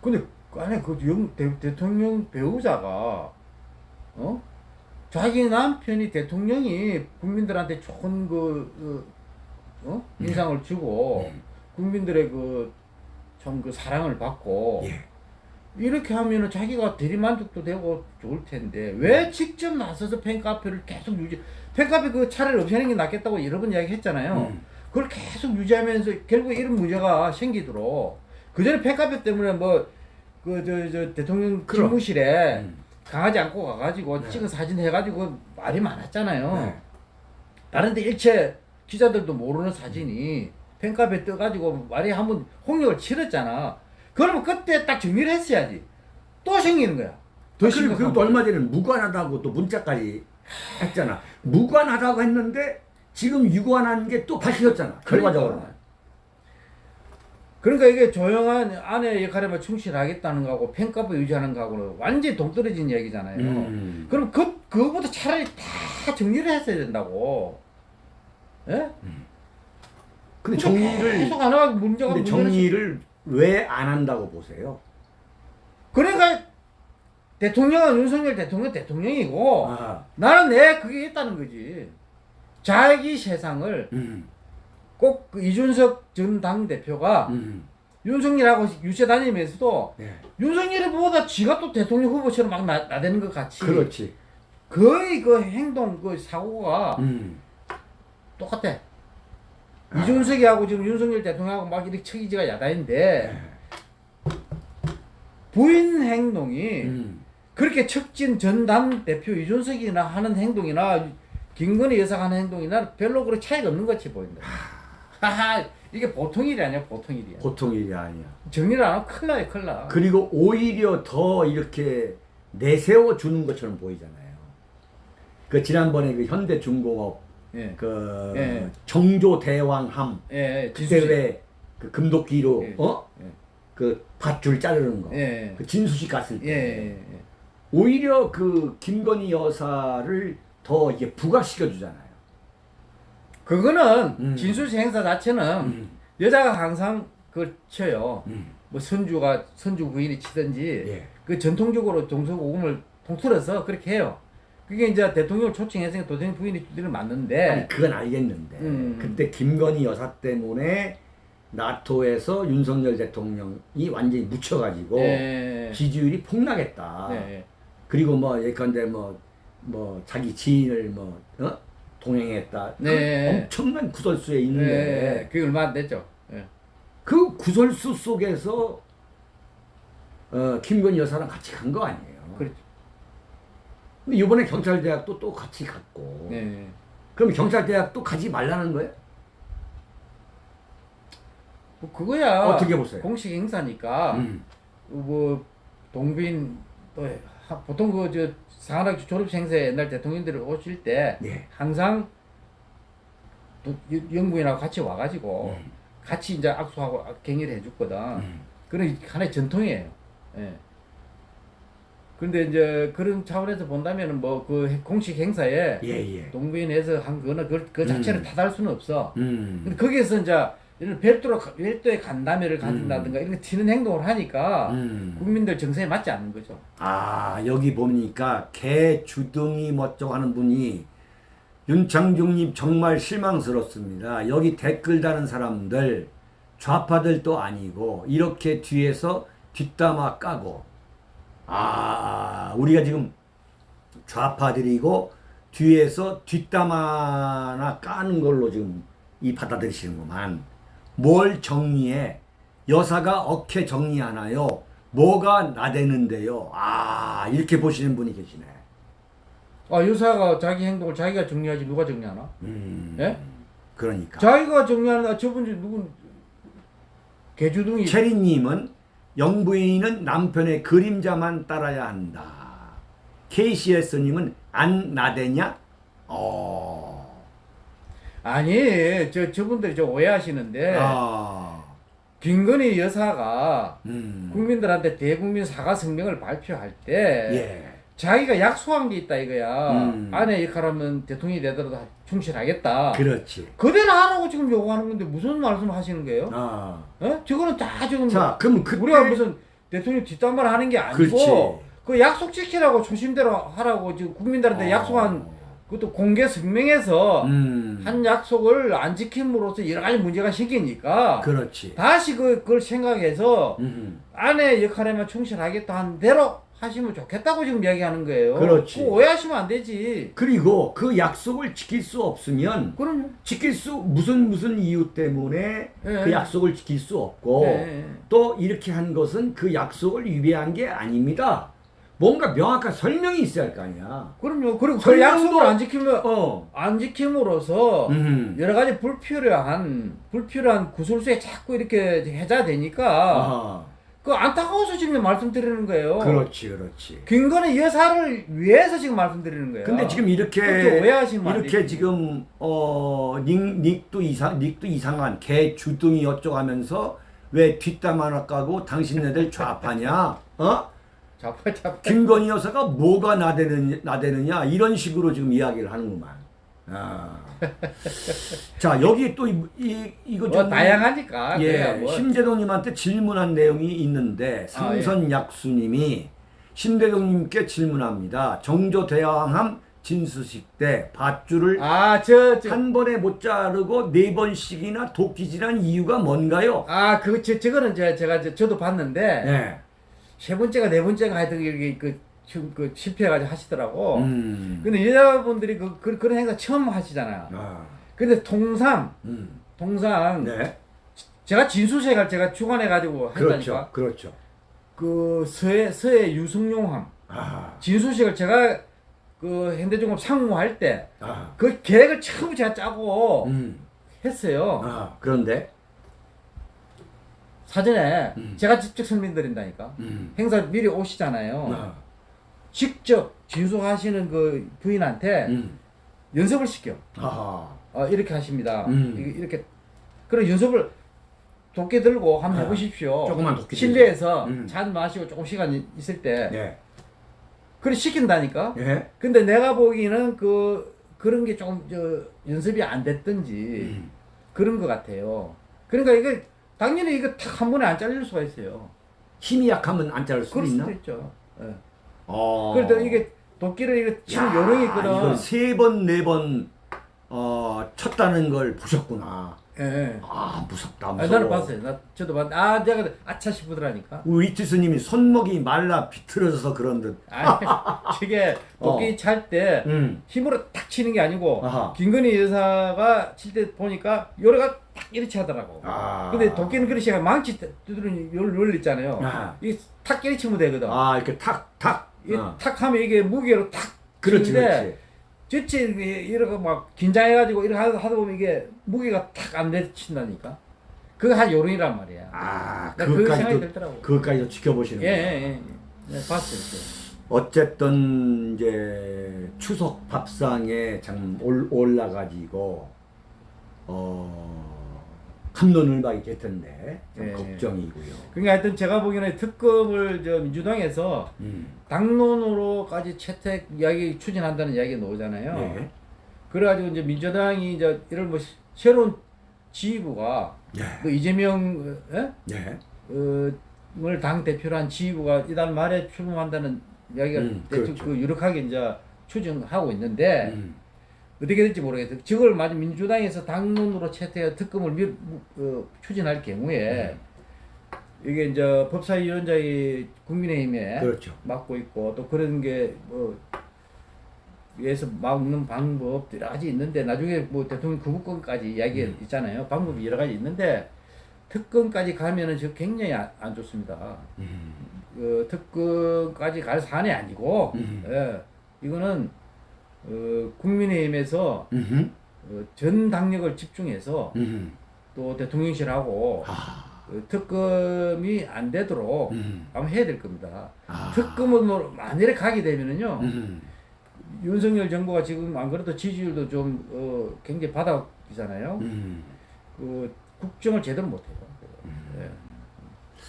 근데 아니 그 영, 대, 대통령 배우자가 어 자기 남편이 대통령이 국민들한테 좋은 그, 그 어? 인상을 주고 음. 국민들의 그좀그 사랑을 받고 예. 이렇게 하면은 자기가 대리만족도 되고 좋을 텐데 왜 직접 나서서 팬카페를 계속 유지 팬카페 그 차라리 없애는 게 낫겠다고 여러 번 이야기했잖아요. 음. 그걸 계속 유지하면서 결국 이런 문제가 생기도록 그 전에 팬카페 때문에 뭐 그 저 저 대통령. 집무실에 음. 강아지 안고 가가지고 네. 찍은 사진 해가지고 말이 많았잖아요. 네. 다른데 일체 기자들도 모르는 사진이 팬카페 떠가지고 말이 한번 홍역을 치렀잖아. 그러면 그때 딱 정리를 했어야지. 또 생기는 거야. 더 아, 그리고 거. 얼마 전에 무관하다고 또 문자까지 했잖아. 무관하다고 했는데 지금 유관한 게 또 밝혀졌잖아. 결과적으로는. 그러니까 이게 조용한 아내 역할에만 충실하겠다는 거하고 팬카페 유지하는 거하고는 완전히 동떨어진 얘기잖아요. 음. 그럼 그, 그거보다 차라리 다 정리를 했어야 된다고. 예? 근데 정리를 계속 안 하고 문제가 근데 정리를 왜 안 한다고 보세요? 그러니까 대통령은 윤석열 대통령 대통령이고 아, 나는 내 그게 있다는 거지. 자기 세상을 음, 꼭그 이준석 전 당대표가 음, 윤석열하고 유세 다니면서도 네. 윤석열이 보다 지가 또 대통령 후보처럼 막 나, 나대는 것 같이 그렇지. 거의 그 행동 그 사고가 음, 똑같아. 이준석이하고 지금 윤석열 대통령하고 막 이렇게 척이지가 야단인데 부인 행동이 음, 그렇게 척진 전당 대표 이준석이나 하는 행동이나 김건희 여사가 하는 행동이나 별로 그렇게 차이가 없는 것 같이 보인다. 하하 이게 보통 일이 아니야 보통 일이야. 보통 일이 아니야. 정리를 안 하면 큰일 나요 큰일 나. 그리고 오히려 더 이렇게 내세워 주는 것처럼 보이잖아요. 그 지난번에 그 현대중공업 예. 그 예. 정조 대왕함 예, 예. 그때. 왜그 금도끼로 예. 어? 예. 그 밧줄 자르는 거. 예. 그 진수식 갔을 예. 때. 오히려 그 김건희 여사를 더 이게 부각시켜 주잖아요. 그거는 음. 진술시 행사 자체는 음. 여자가 항상 그걸 쳐요. 음. 뭐 선주가 선주 부인이 치든지 예. 그 전통적으로 동서고금을 통틀어서 그렇게 해요. 그게 이제 대통령을 초청해서 도대체 부인이 주기를 맞는데 아니 그건 알겠는데 음. 그때 김건희 여사 때문에 나토에서 윤석열 대통령이 완전히 묻혀가지고 예. 지지율이 폭락했다. 네. 그리고 뭐 예컨대 뭐, 뭐 자기 지인을 뭐 어? 동행했다. 그 네. 엄청난 구설수에 네. 있는데 그게 얼마 안 됐죠. 예. 그 구설수 속에서 어, 김건희 여사랑 같이 간 거 아니에요. 그렇죠. 근데 이번에 경찰대학도 또 같이 갔고. 네. 그럼 경찰대학도 가지 말라는 거예요? 뭐 그거야. 어떻게 보세요? 공식 행사니까 음. 뭐 동빈 또 하- 보통 그저 상하학교 행사에 옛날 대통령들이 오실 때 예. 항상 영부인하고 같이 와가지고 음. 같이 이제 악수하고 갱의를 해줬거든. 음. 그런 하나의 전통이에요. 예. 근데 이제 그런 차원에서 본다면은 뭐 그 공식 행사에 예, 예. 동부인에서 한 거는 그, 그 자체를 음. 탓할 수는 없어. 음. 근데 거기에서 이제 이런 별도로 별도의 간담회를 가진다든가 이런 거 튀는 행동을 하니까 음. 국민들 정서에 맞지 않는 거죠. 아, 여기 보니까 개 주둥이 멋쩍 하는 분이 윤창중님 정말 실망스럽습니다. 여기 댓글 다는 사람들 좌파들도 아니고 이렇게 뒤에서 뒷담화 까고 아, 우리가 지금 좌파들이고 뒤에서 뒷담화나 까는 걸로 지금 이 받아들이시는구만. 뭘 정리해? 여사가 어떻게 정리하나요? 뭐가 나대는데요? 아, 이렇게 보시는 분이 계시네. 아 여사가 자기 행동을 자기가 정리하지 누가 정리하나? 음. 예? 그러니까. 자기가 정리하는 저분 누군 개주둥이 체리님은 영부인은 남편의 그림자만 따라야 한다. KCS님은 안 나대냐? 어. 아니 저 저분들이 저 오해하시는데 아. 김건희 여사가 음. 국민들한테 대국민 사과 성명을 발표할 때 예. 자기가 약속한 게 있다 이거야. 음. 아내 역할하면 대통령이 되더라도 충실하겠다. 그렇지. 그대로 하라고 지금 요구하는 건데 무슨 말씀 하시는 거예요? 아. 어? 저거는 다 지금 자, 그럼 그때 우리가 무슨 대통령 뒷담화를 하는 게 아니고 그렇지. 그 약속 지키라고 초심대로 하라고 지금 국민들한테 어. 약속한 그것도 공개 성명에서 음. 한 약속을 안 지킴으로써 여러 가지 문제가 생기니까 그렇지. 다시 그, 그걸 생각해서 음. 아내 역할에만 충실하겠다 한 대로 하시면 좋겠다고 지금 이야기하는 거예요. 그렇지. 오해하시면 안 되지. 그리고 그 약속을 지킬 수 없으면 그럼요. 지킬 수 무슨 무슨 이유 때문에 예. 그 약속을 지킬 수 없고 예, 예. 또 이렇게 한 것은 그 약속을 위배한 게 아닙니다. 뭔가 명확한 설명이 있어야 할 거 아니야. 그럼요. 그리고 그 약속을 안 지키면 어. 안 지킴으로써 음. 여러 가지 불필요한 불필요한 구설수에 자꾸 이렇게 해자되니까 아하. 그 안타까워서 지금 말씀드리는 거예요. 그렇지, 그렇지. 김건희 여사를 위해서 지금 말씀드리는 거예요. 근데 지금 이렇게 이렇게. 지금 어 닉, 닉도 이상 닉도 이상한 개 주둥이 어쩌고 하면서 왜 뒷담 하나 까고 당신네들 좌파냐? 어? 잡아 잡아. 김건희 여사가 뭐가 나대느냐, 나대느냐 이런 식으로 지금 이야기를 하는구만. 아. 자 여기 또 이, 이 이거 뭐좀 다양하니까. 그래야 예, 뭐. 심재동님한테 질문한 내용이 있는데 아, 예. 상선 약수님이 심재동님께 질문합니다. 정조 대왕함 진수식 때 밧줄을 아 저 저. 한 번에 못 자르고 네 번씩이나 도끼질한 이유가 뭔가요? 아, 그, 저, 저거는 저, 제가 저, 저도 봤는데, 예. 세 번째가 네 번째가 하여튼 이게 그, 지금 그 실패해가지고 하시더라고. 음. 근데 여자분들이 그, 그, 그 런 행사 처음 하시잖아요. 아. 근데 통상, 음. 통상, 네. 제가 진수색을 제가 주관해가지고 한다니까. 그렇죠. 그렇죠. 그 서해, 서해 유승용함, 아. 진수색을 제가 그 현대중공업 상무할 때, 아. 그 계획을 처음 제가 짜고 음. 했어요. 아. 그런데 사전에 음. 제가 직접 설명드린다니까. 음. 행사 미리 오시잖아요. 아. 직접 진수하시는 그 부인한테 음. 연습을 시켜. 어, 이렇게 하십니다. 음. 이- 이렇게 그런 연습을 도끼 들고 한번 아, 해보십시오. 조그만 도끼 실내에서 음. 잔 마시고 조금 시간 이- 있을 때 예. 그래 시킨다니까. 예. 근데 내가 보기에는 그 그런 게좀저 연습이 안 됐든지 음. 그런 것 같아요. 그러니까 이거 당연히 이거 탁 한 번에 안 잘릴 수가 있어요. 힘이 약하면 안 자를 수 그럴 있나? 수도 있죠. 예. 어. 그래도 이게 도끼를 이거 지금 요령이 있거든. 이걸 세 번, 네 번, 어, 쳤다는 걸 보셨구나. 예, 예. 아, 무섭다, 아, 무서워. 나는 봤어요. 나 저도 봤. 아, 내가 아차 싶더라니까. 우리 이티스님이 손목이 말라 비틀어져서 그런 듯. 아니, 저게 도끼 어. 찰때 음. 힘으로 탁 치는 게 아니고 아하. 김건희 여사가 칠 때 보니까 요래가 딱 이렇게 하더라고. 아. 근데 도끼는 제가 망치 두드리는 요 원리 있잖아요. 이탁 이렇게 치면 되거든. 아, 이렇게 탁, 탁. 이 어. 탁 하면 이게 무게로 탁 그렇지, 치는데 그렇지. 저치 이렇게 막 긴장해가지고 이렇게 하다 보면 이게 무게가 탁 안 내친다니까. 그거 한 요령이란 말이야. 아, 나그 그것까지도, 들더라고. 그것까지도 지켜보시는 예, 거예요. 예, 예. 네, 봤어요. 어쨌든 이제 추석 밥상에 참 올, 올라가지고 어 함론을박이 될 텐데 좀 예. 걱정이고요. 그러니까 하여튼 제가 보기에는 특검을 저 민주당에서 음. 당론으로까지 채택 이야기 추진한다는 이야기가 나오잖아요. 예. 그래가지고 이제 민주당이 이제 이런 뭐 시- 새로운 지휘부가 예. 그 이재명 에? 예. 어, 을당 대표로 한 지휘부가 이달 말에 출범한다는 이야기가 음, 그렇죠. 그 유력하게 이제 추진하고 있는데 음. 어떻게 될지 모르겠어요. 저걸 만약 민주당에서 당론으로 채택해 특검을 미, 어, 추진할 경우에 음. 이게 이제 법사위원장이 국민의힘에 그렇죠. 맡고 있고 또 그런 게뭐 위에서 막는 방법 여러 가지 있는데 나중에 뭐 대통령 거부권까지 이야기 음. 있잖아요. 방법이 여러 가지 있는데 특검까지 가면은 저 굉장히 안, 안 좋습니다. 음. 그 특검까지 갈 사안이 아니고 음. 예, 이거는 어, 국민의힘에서. 어, 전 당력을 집중해서 음흠. 또 대통령실하고 아. 어, 특검이 안 되도록 음. 아마 해야 될 겁니다. 아. 특검으로 만일에 가게 되면은요 음. 윤석열 정부가 지금 안 그래도 지지율도 좀 어, 굉장히 바닥이잖아요. 음. 그 국정을 제대로 못해요. 예.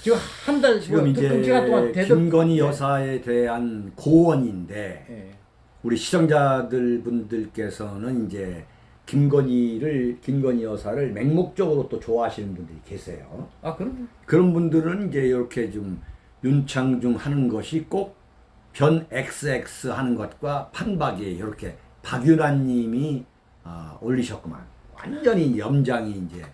지금 한 달 지금 뭐, 이제 김건희 여사에 대한 고언인데 예. 우리 시청자들 분들께서는 이제 김건희를 김건희 여사를 맹목적으로 또 좋아하시는 분들이 계세요. 아 그럼 그런 분들은 이제 이렇게 좀 윤창중 하는 것이 꼭 변 XX 하는 것과 판박이 이렇게 박유란 님이 아, 올리셨구만. 완전히 염장이 이제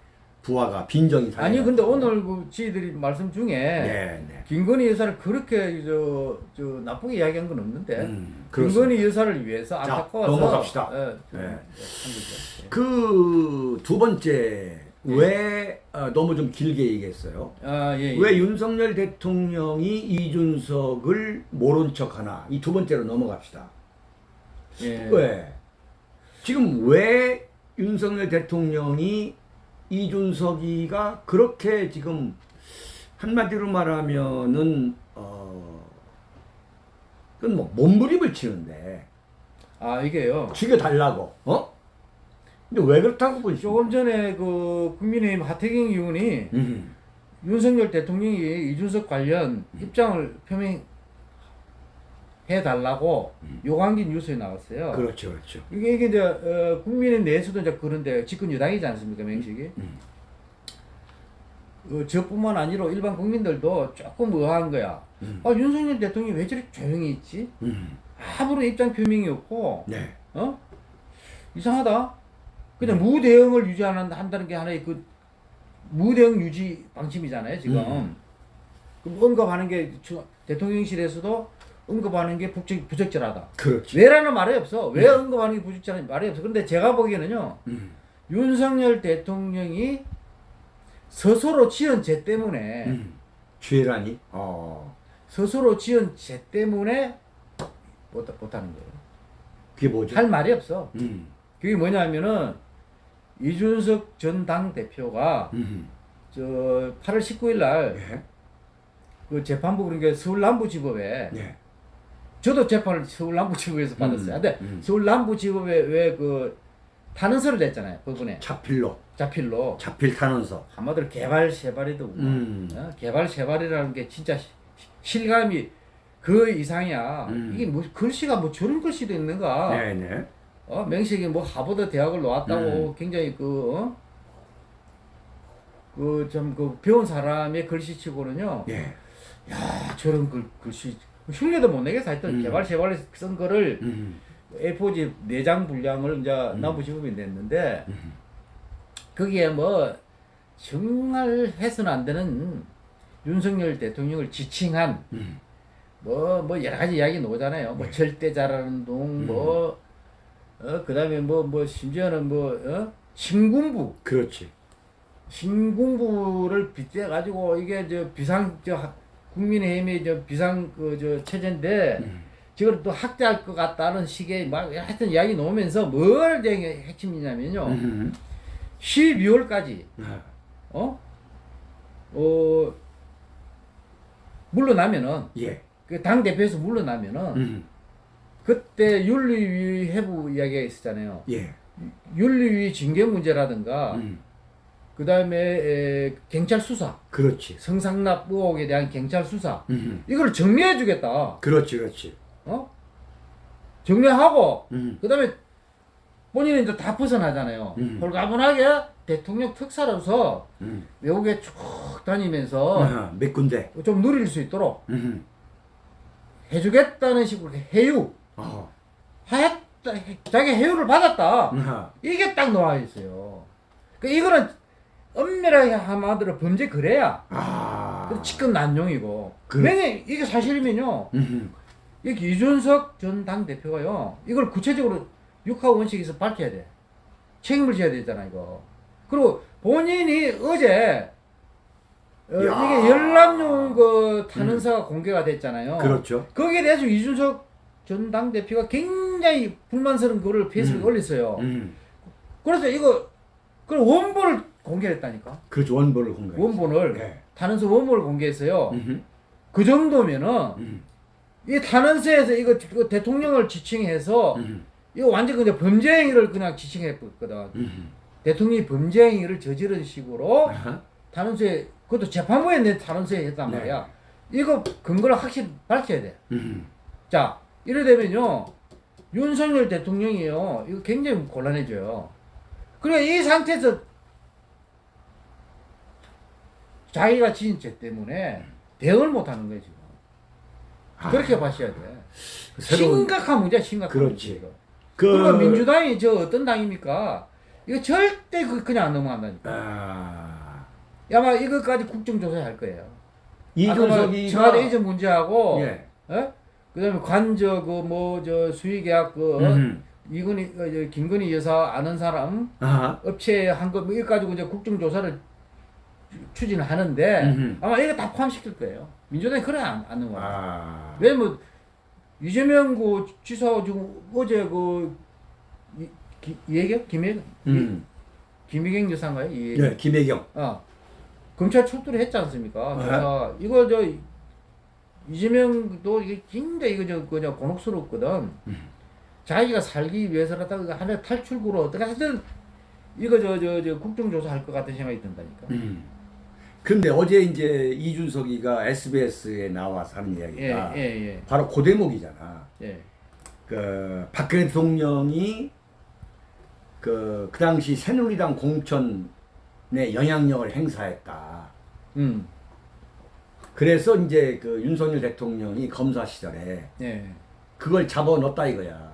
부하가 빈정이 다. 아니 근데 오늘 그 지들이 말씀 중에 네, 네. 김건희 여사를 그렇게 저, 저 나쁘게 이야기한 건 없는데 음. 김건희 여사를 위해서 자, 안타까워서 넘어갑시다. 예, 좀, 네. 예, 한 거죠. 예. 그두 번째 왜 어, 너무 좀 길게 얘기했어요. 아, 예, 예. 왜 윤석열 대통령이 이준석을 모른 척하나 이 두 번째로 넘어갑시다. 예. 왜 지금 왜 윤석열 대통령이 이준석이가 그렇게 지금 한마디로 말하면은 어 그건 뭐 몸부림을 치는데 아 이게요. 죽여 달라고 어? 근데 왜 그렇다고 보시죠? 조금 전에 그 국민의힘 하태경 의원이 음. 윤석열 대통령이 이준석 관련 입장을 표명 해 달라고 요구한 게 뉴스에 나왔어요. 그렇죠, 그렇죠. 이게 이게 이제 어, 국민의 내에서도 이제 그런데 집권 여당이지 않습니까 명식이? 음. 어, 저뿐만 아니라 일반 국민들도 조금 의아한 거야. 음. 아 윤석열 대통령이 왜 저렇게 조용히 있지? 음. 아무런 입장 표명이 없고 네. 어 이상하다. 그냥 무대응을 유지하는 한다는 게 하나의 그 무대응 유지 방침이잖아요 지금. 음. 그럼 언급하는 게 저- 대통령실에서도 언급하는 게 부적, 부적절하다. 그렇지. 왜라는 말이 없어. 왜 언급하는 게 부적절한 말이 없어. 근데 제가 보기에는요. 음. 윤석열 대통령이 스스로 지은 죄 때문에 음. 죄라니? 어. 스스로 지은 죄 때문에 못, 못하는 거예요. 그게 뭐죠? 할 말이 없어. 음. 그게 뭐냐면은 이준석 전 당대표가 음. 저 8월 19일 날 예. 그 재판부 그러니까 서울 남부지법에 예. 저도 재판을 서울 남부지법에서 받았어요. 음, 근데 음. 서울 남부지법에 왜 그 탄원서를 냈잖아요. 법원에 자필로. 자필로 자필 탄원서. 한마디로 개발 세발이도 음. 어? 개발 세발이라는 게 진짜 시- 실감이 그 이상이야. 음. 이게 뭐 글씨가 뭐 저런 글씨도 있는가? 네, 네. 어, 명식이 뭐 하버드 대학을 나왔다고 음. 굉장히 그, 어? 그, 좀, 그, 배운 사람의 글씨치고는요, 예. 야, 저런 글, 글씨, 흉내도 못 내겠어. 하여튼, 음. 개발, 세발에 쓴 거를 음. A4지 4장 분량을 이제 음. 남부지법이 냈는데, 음. 거기에 뭐, 정말 해서는 안 되는 윤석열 대통령을 지칭한, 음. 뭐, 뭐, 여러 가지 이야기 나오잖아요. 뭐, 네. 절대자라는 동, 음. 뭐, 어, 그 다음에 뭐, 뭐, 심지어는 뭐, 어? 신군부. 그렇지. 신군부를 빗대 가지고, 이게 저 비상, 저, 학- 국민의힘의 저 비상, 그, 저, 체제인데, 음. 저걸 또 학대할 것 같다는 식의 막, 하여튼 이야기 나오면서 뭘 핵심이냐면요. 음. 12월까지, 아. 어? 어, 물러나면은, 예. 그 당 대표에서 물러나면은, 음. 그때 윤리위 해부 이야기가 있었잖아요. 예. 윤리위 징계 문제라든가 음. 그 다음에 경찰 수사, 그렇지. 성상납 의혹에 대한 경찰 수사 음. 이걸 정리해 주겠다. 그렇지, 그렇지. 어? 정리하고 음. 그 다음에 본인은 이제 다 벗어나잖아요. 음. 홀가분하게 대통령 특사로서 음. 외국에 쭉 다니면서 아, 몇 군데. 좀 누릴 수 있도록 음. 해주겠다는 식으로 해유 어. 하였다 자기 해유를 받았다. 아. 이게 딱 나와 있어요. 그 이거는 엄밀하게 한마디로 범죄 그래야 아. 그 직권 난용이고. 그래. 왜냐 이게 사실이면요. 음. 이게 이준석 전 당 대표가요. 이걸 구체적으로 육하 원칙에서 밝혀야 돼. 책임을 져야 되잖아 이거. 그리고 본인이 어제 어, 야. 이게 열람용 그 탄원서가 공개가 됐잖아요. 그렇죠. 거기에 대해서 이준석 전 당 대표가 굉장히 불만스러운 글을 페이스북에 음. 올렸어요. 음. 그래서 이거 그 원본을 공개했다니까. 그렇죠. 원본을 공개. 원본을 네. 탄원서 원본을 공개했어요. 음. 그 정도면은 음. 이 탄원서에서 이거, 이거 대통령을 지칭해서 음. 이거 완전 그냥 범죄 행위를 그냥 지칭했거든. 음. 대통령이 범죄 행위를 저지른 식으로 아하. 탄원서에 그것도 재판부에 낸 탄원서에 했단 네. 말이야. 이거 근거를 확실히 밝혀야 돼. 음. 자, 이래 되면요. 윤석열 대통령이요. 이거 굉장히 곤란해져요. 그러니까 이 상태에서 자기가 지은 죄 때문에 대응을 못 하는 거예요, 지금. 그렇게 봐셔야 돼. 새로운 심각한 문제야, 심각한 그렇지. 문제. 그 그리고 민주당이 저 어떤 당입니까? 이거 절대 그 그냥 안 넘어간다니까. 아, 아마 이것까지 국정조사할 거예요. 아까 뭐 청와대 이전 문제하고, 예. 어? 그다음에 관저 그 뭐 저 수의계약 그 어? 음. 이근희 어, 저 김건희 여사 아는 사람 아하. 업체 한거 뭐 이거 가지고 이제 국정조사를 추진을 하는데 음흠. 아마 이거 다 포함시킬 거예요. 민주당이 그래 안, 안 넘어가. 아. 왜냐면 이재명 그 지사 지금 어제 그 이, 기, 이혜경 김혜 음. 김혜경 여사인가요? 이 예, 김혜경. 어 검찰 출두를 했지 않습니까? 네. 그래서 이거 저 이재명도 이게 굉장히 이거 저 그냥 곤혹스럽거든. 음. 자기가 살기 위해서라도 이거 하나 탈출구로 어떻게 하든 이거 저 저 저 국정조사 할 것 같은 생각이 든다니까. 음. 근데 어제 이제 이준석이가 SBS에 나와서 하는 예, 이야기가 예, 예, 바로 그 대목이잖아. 예. 그 박근혜 대통령이 그, 그 당시 새누리당 공천에 영향력을 행사했다. 음, 그래서 이제 그 윤석열 대통령이 검사 시절에 예, 그걸 잡아 넣었다 이거야.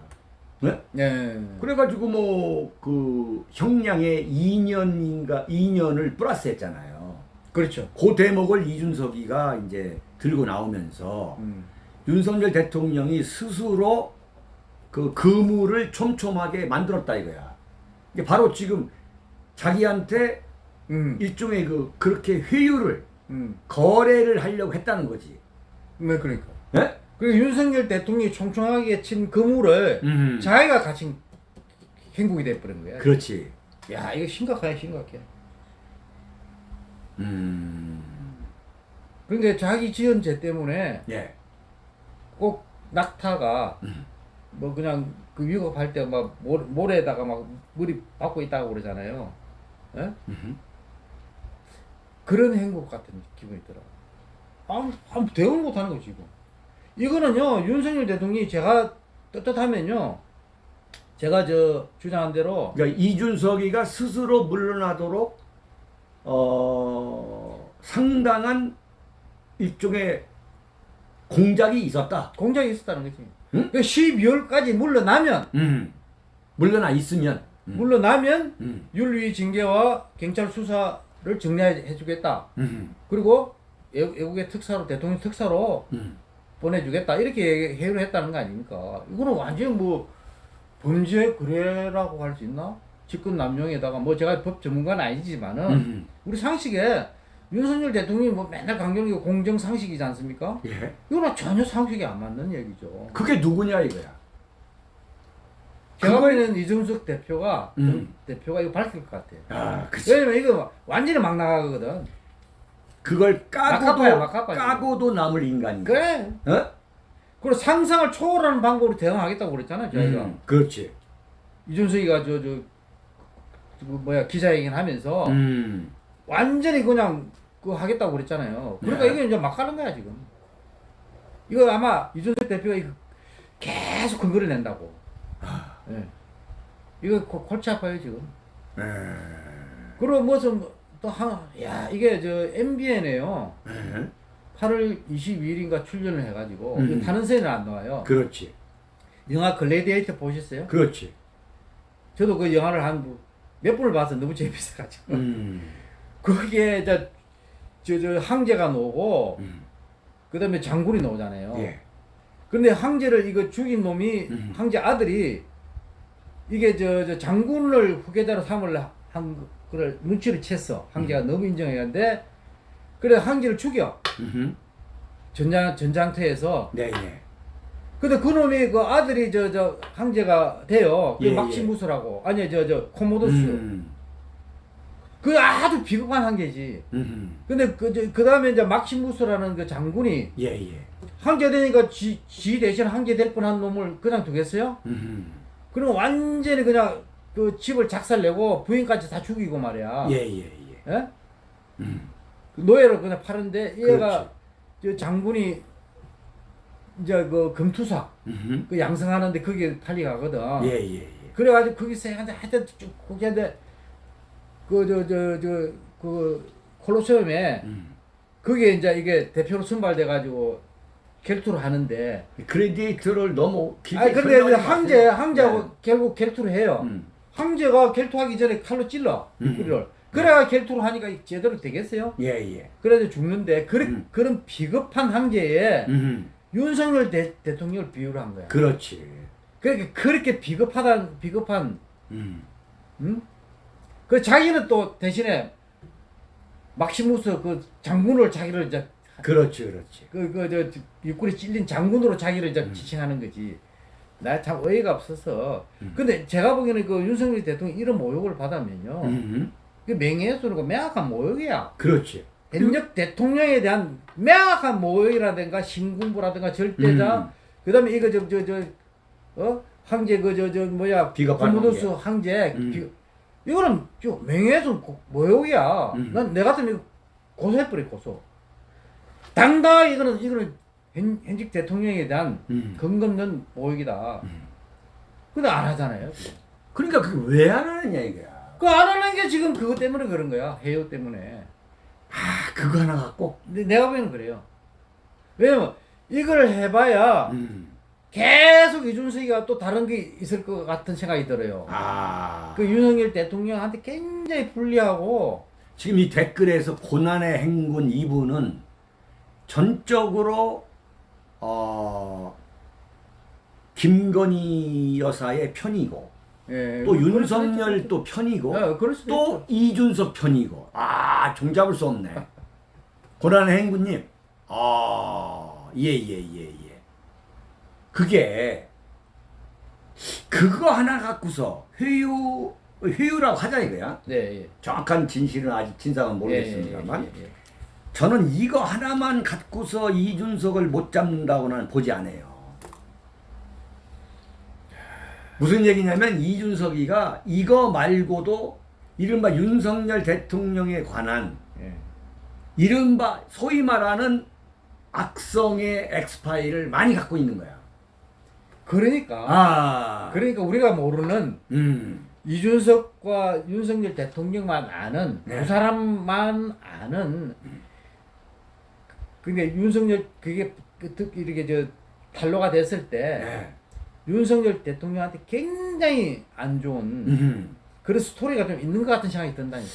네? 예. 그래가지고 뭐 그 형량의 2년인가 2년을 플러스 했잖아요. 그렇죠. 그 대목을 이준석이가 이제 들고 나오면서 음, 윤석열 대통령이 스스로 그 그물을 촘촘하게 만들었다 이거야. 이게 바로 지금 자기한테 음, 일종의 그 그렇게 회유를 음. 거래를 하려고 했다는 거지. 네, 그러니까. 예? 그리고 윤석열 대통령이 총총하게 친 그물을 음. 자기가 갇힌 행복이 돼버린 거야. 그렇지. 야, 이거 심각해, 심각해. 음. 그러니까 자기 지은 죄 때문에 예. 꼭 낙타가 음. 뭐 그냥 그 위급할 때 막 모래에다가 막 물이 받고 있다고 그러잖아요. 예? 그런 행복 같은 기분이 들어. 아무, 아무 대응을 못하는 거지, 이거. 이거는요, 윤석열 대통령이 제가 떳떳하면요, 제가 저 주장한 대로, 그러니까 이준석이가 스스로 물러나도록 어 상당한 일종의 공작이 있었다. 공작이 있었다는 거지. 응? 그 12월까지 물러나면, 음. 물러나 있으면. 음. 물러나면 음. 윤리 징계와 경찰 수사를 정리해 주겠다. 음. 그리고 외- 외국의 특사로, 대통령 특사로 음. 보내주겠다. 이렇게 회유를 했다는 거 아닙니까? 이거는 완전히 뭐 범죄 거래라고 할 수 있나? 직권 남용에다가 뭐 제가 법 전문가는 아니지만은 음. 우리 상식에 윤석열 대통령이 뭐 맨날 강조하는 게 공정 상식이지 않습니까? 예. 이거는 전혀 상식이 안 맞는 얘기죠. 그게 누구냐 이거야. 제가 그걸- 보기에는 이준석 대표가 음. 대표가 이거 밝힐 것 같아요. 아, 그치. 왜냐면 이거 완전히 막 나가거든. 그걸 까고도 막가빠야. 까고도 남을 인간이. 그래. 어? 그리고 상상을 초월하는 방법으로 대응하겠다고 그랬잖아요. 저희가 음. 그렇지. 이준석이가 저저그 뭐야 기자회견 하면서 음. 완전히 그냥 그 하겠다고 그랬잖아요. 그러니까 네. 이게 이제 막 가는 거야 지금. 이거 아마 이준석 대표가 이거 계속 근거를 낸다고. 아. 예. 이거 고- 골치 아파요 지금. 에. 그리고 무슨 또한야 이게 저 MBN에요. 에. 8월 22일인가 출연을 해가지고 음. 다른 세는 안 나와요. 그렇지. 영화 글래디에이터 보셨어요? 그렇지. 저도 그 영화를 한 몇 번을 봐서 너무 재밌어가지고 음. 거기에 저, 저, 저 황제가 나오고 음. 그 다음에 장군이 나오잖아요. 예. 근데 황제를 이거 죽인 놈이 음. 황제 아들이 이게 저, 저 장군을 후계자로 삼을 한 그걸 눈치를 챘어. 황제가 너무 인정했는데 그래 황제를 죽여. 전장 전장터에서. 네, 예. 근데 그 놈이 그 아들이 저 저 황제가 돼요. 그 예, 막시무스라고 아니 저 저 코모도스. 음. 그 아주 비겁한 황제지. 음. 근데 그, 저- 그 다음에 이제 막시무스라는 그 장군이 예, 예. 황제 되니까 지, 지 대신 황제 될 뻔한 놈을 그냥 두겠어요? 음. 그럼 완전히 그냥 그 집을 작살내고 부인까지 다 죽이고 말이야. 예, 예, 예. 예? 음. 그 노예로 그냥 파는데 얘가 그렇지. 저 장군이 이제 그 금투사 음흠. 그 양성하는데 거기에 탈리 가거든. 예, 예, 예. 그래가지고 거기서 한테 하여튼 쭉 거기한테 그저 저 저 그 콜로세움에 음. 거기에 이제 이게 대표로 선발돼 가지고 결투를 하는데 그레디에이터를 너무 아니 근데 황제. 황제하고 네. 결국 결투를 해요. 음. 황제가 결투하기 전에 칼로 찔러 음. 우리를. 그래야 결투를 하니까 제대로 되겠어요? 예, 예. 그래도 죽는데 그런 음. 그런 비겁한 황제에 음. 윤석열 대, 대통령을 비유를 한 거야. 그렇지. 그러니까 그렇게 비겁하다 비겁한 음. 응? 그 자기는 또 대신에 막시무스 그 장군을 자기를 이제 그렇지, 그렇지. 그그저 육군에 찔린 장군으로 자기를 이제 음. 지칭하는 거지. 나 참 어이가 없어서. 음. 근데 제가 보기에는 그 윤석열 대통령 이런 모욕을 받으면요. 음. 그 명예훼손이고 명확한 모욕이야. 그렇지. 현역 대통령에 대한 명확한 모욕이라든가 신군부라든가 절대자. 음. 그 다음에 이거 저 저 저 어 황제 그 저 저 뭐야 코모도스 황제. 음. 비- 이거는 저 명예훼손 고- 모욕이야. 음. 난내 같으면 이거 고소해버려 고소. 당당하게 이거는 이거는 현, 현직 대통령에 대한 음. 근거 없는 모욕이다. 음. 근데 안 하잖아요. 그러니까 그게 왜 안 하느냐 이거야. 그 안 하는 게 지금 그것 때문에 그런 거야. 해요 때문에. 아, 그거 하나 갖고. 근데 내가 보기에는 그래요. 왜냐면 이걸 해봐야 음. 계속 이준석이가 또 다른 게 있을 것 같은 생각이 들어요. 아. 그 윤석열 대통령한테 굉장히 불리하고 지금 이 댓글에서 고난의 행군 이분은 전적으로 어 김건희 여사의 편이고 예, 또 그럴 윤석열 또 편이고. 예, 또. 이준석 편이고 아 종잡을 수 없네 고난의 행군님 아예예 예 예 그게 그거 하나 갖고서 회유 회유라고 하자 이거야 네, 예. 정확한 진실은 아직 진상은 모르겠습니다만 예, 예, 예. 저는 이거 하나만 갖고서 이준석을 못 잡는다고는 보지 않아요. 무슨 얘기냐면 이준석이가 이거 말고도 이른바 윤석열 대통령에 관한 예. 이른바 소위 말하는 악성의 엑스파일을 많이 갖고 있는 거야. 그러니까 아, 그러니까 우리가 모르는 음, 이준석과 윤석열 대통령만 아는 네. 두 사람만 아는 그러니까 윤석열 그게 그 특- 이렇게 저 탄로가 됐을 때 네. 윤석열 대통령한테 굉장히 안 좋은 음, 그런 스토리가 좀 있는 것 같은 생각이 든다니까.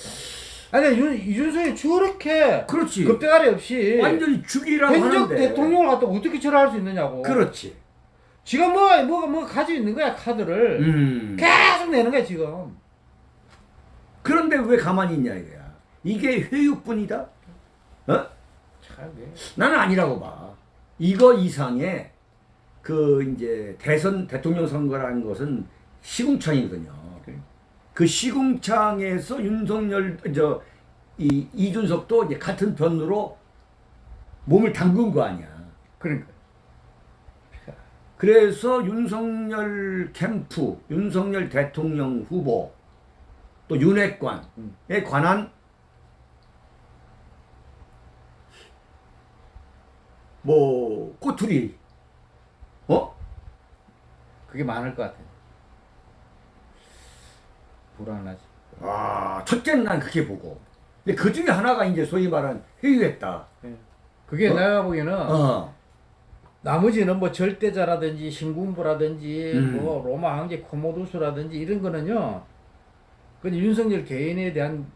아니 윤, 이준석이 저렇게 그렇지. 급대가리 없이 완전히 죽이라고 하는데. 대통령을 갖다 어떻게 절할 수 있느냐고. 그렇지. 지가 뭐 뭐가 뭐 가지고 있는 거야 카드를 음. 계속 내는 거야 지금. 그런데 왜 가만히 있냐 이거야. 이게 회유뿐이다? 어? 참 예. 나는 아니라고 봐. 이거 이상의 그 이제 대선 대통령 선거라는 것은 시궁창이거든요. 그래. 그 시궁창에서 윤석열 저 이 이준석도 이제 같은 편으로 몸을 담근 거 아니야. 그러니까. 그래서 윤석열 캠프, 윤석열 대통령 후보, 또 윤핵관에 음. 관한 뭐 꼬투리, 어? 그게 많을 것 같아. 불안하지. 아, 첫째는 난 그게 보고. 근데 그 중에 하나가 이제 소위 말하는 회유했다. 그게 어? 내가 보기에는 어, 나머지는 뭐 절대자라든지 신군부라든지 음. 뭐 로마 황제 코모두스라든지 이런 거는요. 그 윤석열 개인에 대한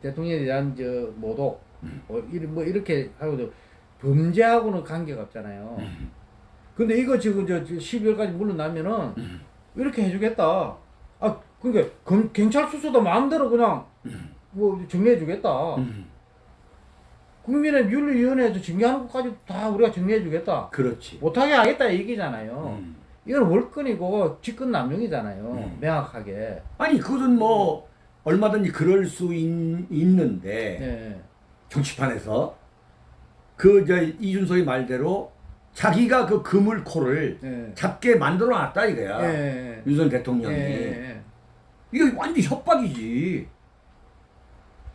대통령에 대한 저 모독 음. 뭐, 이런 뭐 이렇게 하고도 범죄하고는 관계가 없잖아요. 음. 근데 이거 지금 저 12월까지 물러나면은 음. 이렇게 해주겠다. 아 그러니까 검- 경찰 수사도 마음대로 그냥 음. 뭐 정리해주겠다. 음, 국민의 윤리위원회에서 정리하는 것까지 다 우리가 정리해주겠다. 그렇지. 못하게 하겠다 이 얘기잖아요. 음. 이건 월권이고 직권 남용이잖아요. 음. 명확하게. 아니 그것은 뭐 얼마든지 그럴 수 있, 있는데 네. 정치판에서 그 저 이준석이 말대로 자기가 그 그물코를 네. 잡게 만들어 놨다 이거야. 네. 윤석열 네. 대통령이. 네. 이거 완전 협박이지.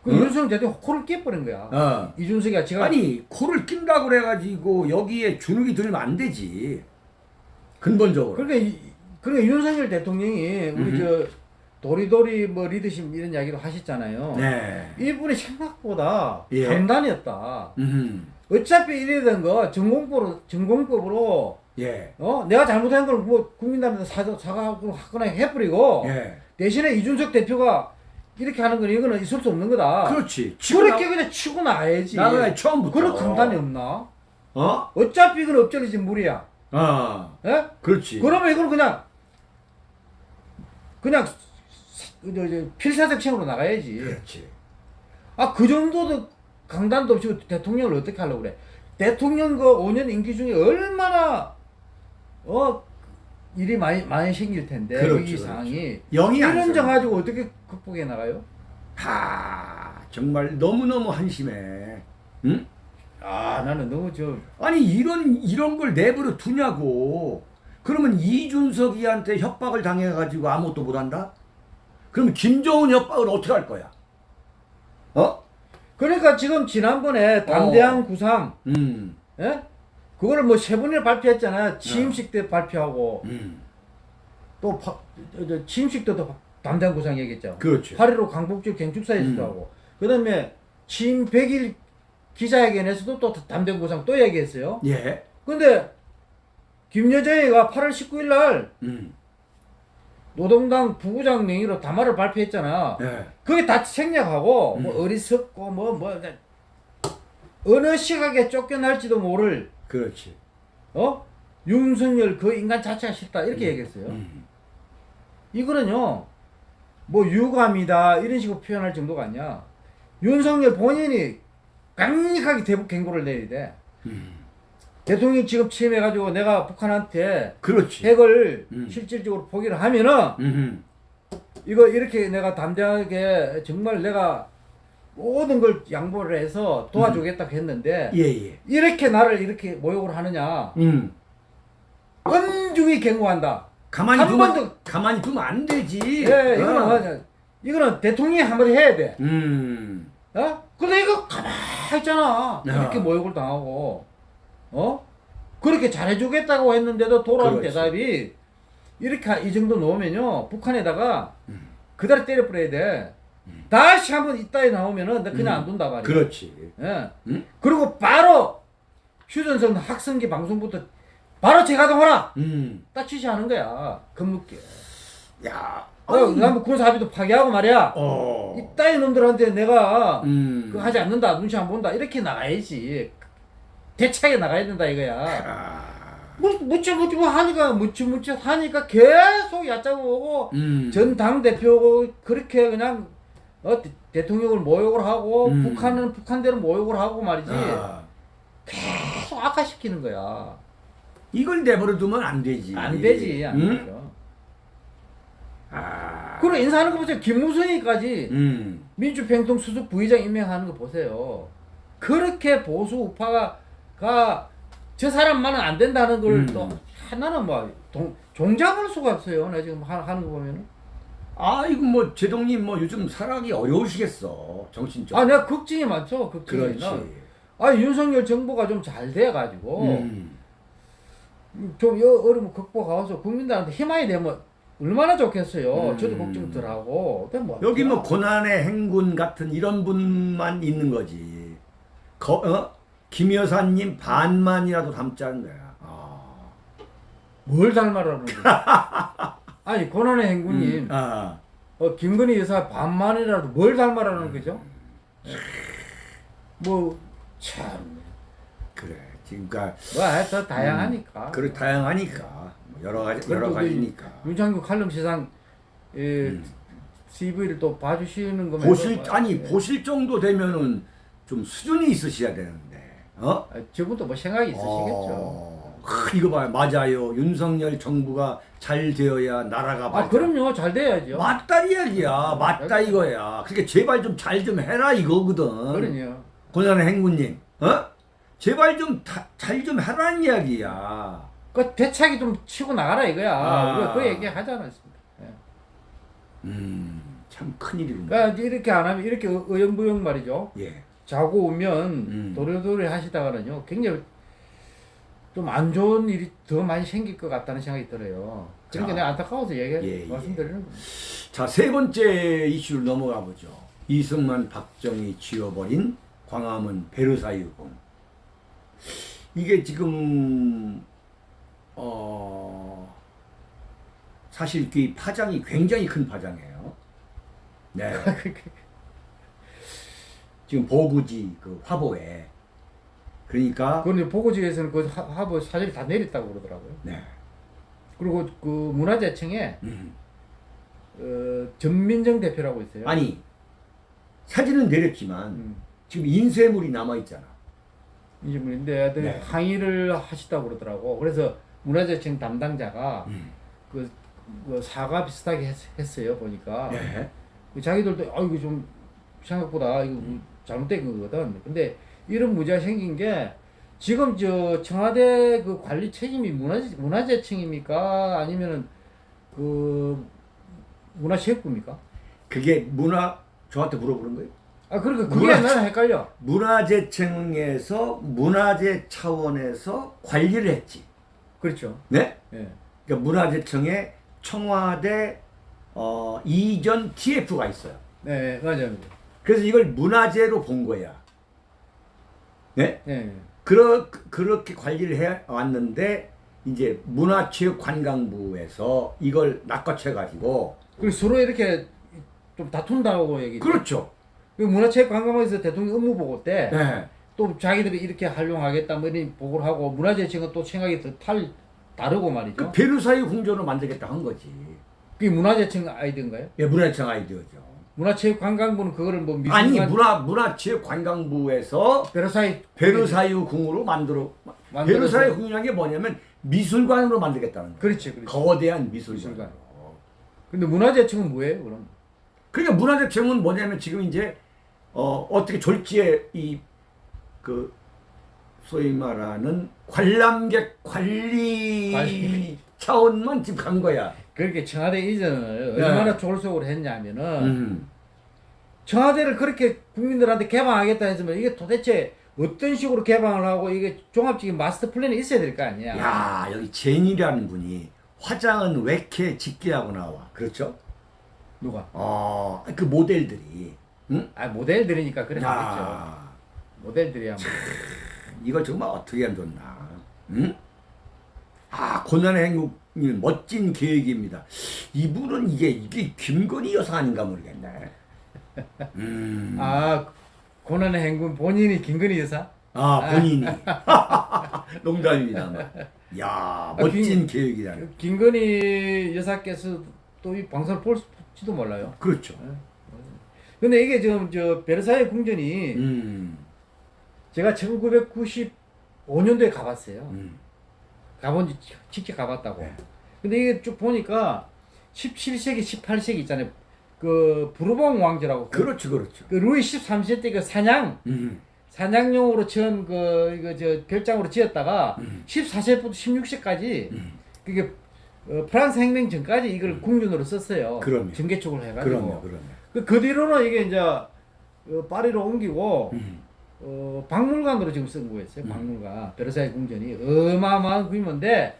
그 응? 윤석열 대통령 코를 깨버린 거야. 어. 이준석이가 지가 아니 코를 낀다고 그래가지고 여기에 주눅이 들면 안 되지. 근본적으로. 그러니까 이, 그러니까 윤석열 대통령이 우리 음흠. 저 도리도리 뭐 리더십 이런 이야기도 하셨잖아요. 네. 이분이 생각보다 예. 강단이었다. 음. 어차피 되는 거 전공법으로 전공법으로 예. 어 내가 잘못한 걸뭐 사과 사과하고 하거나 해버리고 예. 대신에 이준석 대표가 이렇게 하는 건 이거는 있을 수 없는 거다. 그렇지. 그렇게 나- 그냥 치고 나야지. 나가야 처음부터. 그런 강단이 없나? 어? 어차피 이건 업적이지 물이야. 어. 예? 그렇지. 그러면 이걸 그냥 그냥 필사적층으로 나가야지. 그렇지. 아 그 정도도 강단도 없이 대통령을 어떻게 하려고 그래? 대통령 그 5년 임기 중에 얼마나 어 일이 많이 많이 생길 텐데 그렇죠, 위기 그렇죠. 상황이 영이 안 이런 점 써. 가지고 어떻게 극복해 나가요? 하, 정말 너무 너무 한심해. 응? 아 나는 너무 저 아니 이런 이런 걸 내버려 두냐고. 그러면 이준석이한테 협박을 당해 가지고 아무것도 못 한다? 그럼 김정은 협박을 어떻게 할 거야? 어? 그러니까 지금 지난번에 담대한 구상 음. 예? 그거를 뭐 세 번이나 발표했잖아. 취임식 때 발표하고 음. 또 파, 취임식 때도 담대한 구상 얘기했죠. 그렇지. 8.15 강북주 경축사에서도 음. 하고 그 다음에 취임 100일 기자회견에서도 또 담대한 구상 또 얘기했어요. 예. 근데 김여정이가 8월 19일 날 음. 노동당 부부장 명의로 담화를 발표했잖아. 예. 그게 다 생략하고 음. 뭐 어리석고 뭐뭐 어느 시각에 쫓겨날지도 모를 그렇지. 어 윤석열 그 인간 자체가 싫다 이렇게 얘기했어요. 음. 이거는요 뭐 유감이다 이런 식으로 표현할 정도가 아니야. 윤석열 본인이 강력하게 대북 경고를 돼. 음. 대통령 지금 취임해가지고 내가 북한한테 그렇지. 핵을 음. 실질적으로 포기를 하면은 음. 이거 이렇게 내가 담대하게 정말 내가 모든 걸 양보를 해서 도와주겠다고 했는데 예, 예. 이렇게 나를 이렇게 모욕을 하느냐 음. 엄중히 경고한다. 가만히 한 두면 번도- 가만히 두면 안 되지. 예, 이거는 어. 이거는 대통령이 한마디 해야 돼. 음. 어? 근데 이거 가만히 있잖아. 야. 이렇게 모욕을 당하고, 어? 그렇게 잘해주겠다고 했는데도 돌아온. 대답이 이렇게 이 정도 놓으면요, 북한에다가 음. 그대로 때려버려야 돼. 다시 한번 이따위 나오면은 나 그냥 음. 안 둔다 말이야. 그렇지. 예. 음? 그리고 바로 휴전선 학생기 방송부터 바로 재가동하라! 음. 딱 지시하는 거야. 겁먹게. 야. 어, 그다음에 군사합의도 파기하고 말이야. 어. 이따위 놈들한테 내가 음. 그거 하지 않는다 눈치 안 본다 이렇게 나가야지 대차게 나가야 된다 이거야 아. 뭐 하니까 묻지 하니까 계속 얕잡아 오고 음. 전 당 대표고 그렇게 그냥 어, 대, 대통령을 모욕을 하고 음. 북한은 북한대로 모욕을 하고 말이지 아. 계속 악화시키는 거야 이걸 내버려 두면 안 되지. 안 되지 안 응? 되죠 아. 그리고 인사하는 거 보세요 김무성이까지 음. 민주평통 수석 부의장 임명하는 거 보세요. 그렇게 보수 우파가 가저 사람만은 안 된다는 걸 음. 또 하나는 뭐 동, 종잡을 수가 없어요. 나 지금 하, 하는 거 보면은. 아, 이거 뭐 제동님 뭐 요즘 살아기 어려우시겠어. 정신적으로. 아 내가 걱정이 많죠. 걱정이. 아 윤석열 정부가 좀 잘 돼가지고 음. 좀 여, 어려움 극복하고서 국민들한테 희망이 되면 얼마나 좋겠어요. 음. 저도 걱정 덜하고. 근데 뭐 여기 뭐 고난의 행군 같은 이런 분만 있는 거지. 거, 어? 김 여사님 반만이라도 닮자는 거야. 아. 뭘 닮아라는 거야. 아니 고난의 행군님. 음. 아. 어, 김건희 여사 반만이라도 뭘 닮아라는 거죠? 예. 뭐, 참, 그래. 지금 그러니까 뭐, 하여튼 다양하니까. 그렇 다양하니까 뭐 여러 가지 여러 가지니까. 윤창규 칼럼 세상, 예, 음. CV를 또 봐주시는 거면. 보실 뭐, 아니 예. 보실 정도 되면은 좀 수준이 있으셔야 되는데. 어? 아, 저분도 뭐 생각이 있으시겠죠. 어, 크, 이거 봐요. 맞아요. 윤석열 정부가 잘 되어야 나라가 아, 발전. 그럼요. 잘 돼야죠. 맞다 이야기야. 맞다 이거야. 그러니까 제발 좀 잘좀 해라 이거거든. 그럼요. 고난의 행군님. 어? 제발 좀 잘좀 하라는 이야기야. 그 대차기 좀 치고 나가라 이거야. 아. 그 얘기 하지 않았습니까? 예. 음, 참 큰일이구나. 그러니까 이렇게 안 하면 이렇게 의- 의연부영 말이죠. 예. 자고 오면 음. 도래도래 하시다가는요 굉장히 좀 안 좋은 일이 더 많이 생길 것 같다는 생각이 들어요. 그러니까 자. 내가 안타까워서 얘기 예, 예. 말씀드리는 겁니다. 자, 세 번째 이슈로 넘어가 보죠. 이승만, 박정희 지워버린 광화문 베르사유 궁. 이게 지금 어 사실 그 파장이 굉장히 큰 파장이에요. 네. 지금 보부지 그 화보에 그러니까 그런데 보고지에서는 그 하- 하부 사진이 다 내렸다고 그러더라고요. 네. 그리고 그 문화재청에 음. 어, 전민정 대표라고 있어요. 아니 사진은 내렸지만 음, 지금 인쇄물이 남아 있잖아. 뭐인데 네. 항의를 하시다고 그러더라고. 그래서 문화재청 담당자가 음. 그, 그 사과 비슷하게 했, 했어요 보니까 네. 그 자기들도 아 이거 좀 생각보다 이거 뭐 잘못된 거거든. 근데 이런 문제가 생긴 게 지금 저 청와대 그 관리 책임이 문화재 문화재청입니까 아니면은 그 문화체육부입니까? 그게 문화 저한테 물어보는 거예요? 아 그러니까 그게 문화- 나는 헷갈려. 문화재청에서 문화재 차원에서 관리를 했지. 그렇죠. 네? 예. 그러니까 문화재청에 청와대 어, 이전 TF가 있어요. 네 맞아요. 그래서 이걸 문화재로 본 거야. 네? 예. 그러, 그렇게 관리를 해 왔는데 이제 문화체육관광부에서 이걸 낚아채 가지고 그리고 서로 이렇게 좀 다툰다고 얘기. 그렇죠. 그 문화체육관광부에서 대통령 업무 보고 때 네. 또 자기들이 이렇게 활용하겠다 뭐 이런 보고를 하고 문화재청은 또 생각이 더 탈 다르고 말이죠. 그 베르사유 궁전을 만들겠다 한 거지. 그게 문화재청 아이디어인가요? 예, 문화청 아이디어죠. 문화체육관광부는 그거를 뭐 미술관 아니 문화 문화체육관광부에서 베르사유 베르사유 궁으로 만들어 만들어서- 베르사유 궁이라는 게 뭐냐면 미술관으로 만들겠다는 거예요. 그렇지 그렇지. 거대한 미술관. 미술관. 근데 문화재청은 뭐예요 그럼? 그러니까 문화재청은 뭐냐면 지금 이제 어 어떻게 졸지에 이 그 소위 말하는 관람객 관리 관리. 차원만 지금 간 거야. 그렇게 청와대 이전을 네. 얼마나 졸속으로 했냐면은 음. 청와대를 그렇게 국민들한테 개방하겠다 했으면 이게 도대체 어떤 식으로 개방을 하고 이게 종합적인 마스터 플랜이 있어야 될 거 아니야. 야 여기 제니라는 분이 화장은 왜 이렇게 짙게 하고 나와? 그렇죠? 누가? 어 그 모델들이. 응? 아 모델들이니까 그래 하겠죠. 야 모델들이야 뭐. 이걸 정말 어떻게 하면 좋나? 응? 아 고난의 행복님 멋진 계획입니다. 이분은 이게 이게 김건희 여사 아닌가 모르겠네. 음. 아 고난의 행군 본인이 김건희 여사? 아 본인이 농담입니다. 야 멋진 아, 김- 계획이다. 김건희 여사께서 또 이 방송을 볼지도 몰라요. 그렇죠. 근데 이게 지금 저 베르사유 궁전이 음, 제가 1995년도에 가봤어요. 음. 가본 지 직접 가봤다고. 네. 근데 이게 쭉 보니까 17세기, 18세기 있잖아요. 그 부르봉 왕조라고. 그, 그렇죠, 그렇죠. 그 루이 13세 때 그 사냥 음, 사냥용으로 지은 그 이거 저 별장으로 지었다가 음. 14세부터 16세까지 음. 그게 어, 프랑스 혁명 전까지 이걸 궁전으로 썼어요. 그럼요. 전개축을 해가지고. 그럼요, 그럼요. 그, 그 뒤로는 이게 이제 어, 파리로 옮기고 음, 어, 박물관으로 지금 쓴 거였어요. 음. 박물관. 베르사유 궁전이 어마어마한 규모인데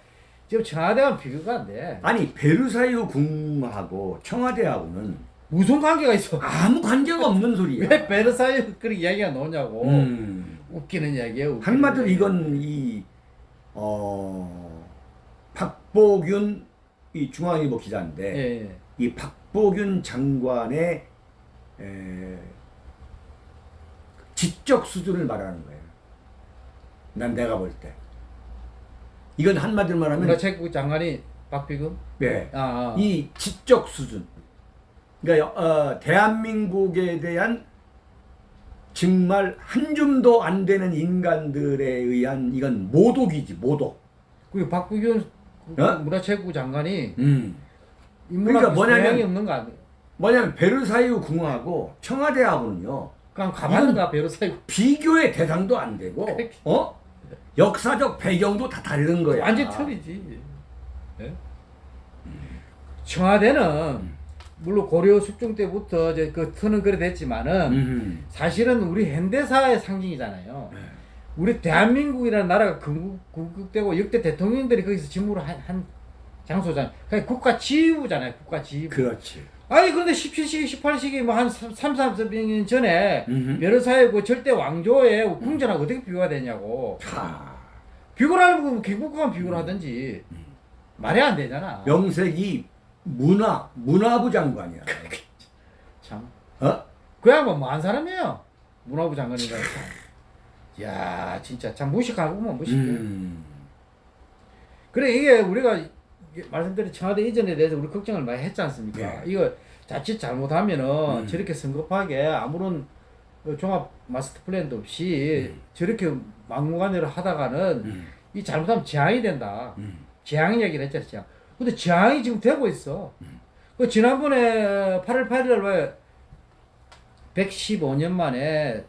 지금 청와대와 비교가 안 돼. 아니 베르사유 궁하고 청와대하고는 무슨 관계가 있어? 아무 관계가 없는 소리야. 왜 베르사유 그런 이야기가 나오냐고. 음. 웃기는 이야기예요. 웃기는 한마디로 이야기. 이건 이 어, 박보균 이 중앙일보 기자인데 예, 예. 이 박보균 장관의 에, 지적 수준을 말하는 거예요. 난 내가 볼 때. 이건 한마디로 말하면 문화체육부 장관이 박비금. 네, 아, 아. 이 지적 수준. 그러니까 어, 대한민국에 대한 정말 한 줌도 안 되는 인간들에 의한 이건 모독이지 모독. 그 박비균 그 어? 문화체육부 장관이 음. 그러니까 뭐냐면- 없는 거 아니에요? 뭐냐면 베르사유 궁하고 청와대하고는요 그냥 가봤는가 베르사유 비교의 대상도 안 되고. 어 역사적 배경도 다 다른 거야. 완전 틀리지. 예? 청와대는 물론 고려 숙종 때부터 이제 그 터는 그래 됐지만은 음. 사실은 우리 현대사의 상징이잖아요. 네. 우리 대한민국이라는 나라가 건국, 건국되고 역대 대통령들이 거기서 직무를 한, 한. 그냥 국가 지휘부잖아요. 국가 지휘부. 그렇지. 아니 그런데 17시기, 18시기 뭐 한 3, 30년 전에 음흠. 베르사유 그 절대 왕조의 궁전하고 어떻게 비교가 되냐고. 하. 비교를 하려면 개국과만 비교를 하든지 말이 안 되잖아. 명색이 문화 문화부 장관이야. 참. 어? 그 양반 뭐한 사람이에요. 문화부 장관이니까 참. 야 진짜 참 무식하구만 무식해. 음. 그래 이게 우리가 말씀드린 청와대 이전에 대해서 우리 걱정을 많이 했지 않습니까? 예. 이거 자칫 잘못하면은 음. 저렇게 성급하게 아무런 그 종합 마스터 플랜도 없이 저렇게 막무가내로 하다가는 음. 이 잘못하면 재앙이 된다. 음. 재앙 얘기를 했잖아요. 재앙. 근데 재앙이 지금 되고 있어. 그 지난번에 8월 8일 왜 115년 만에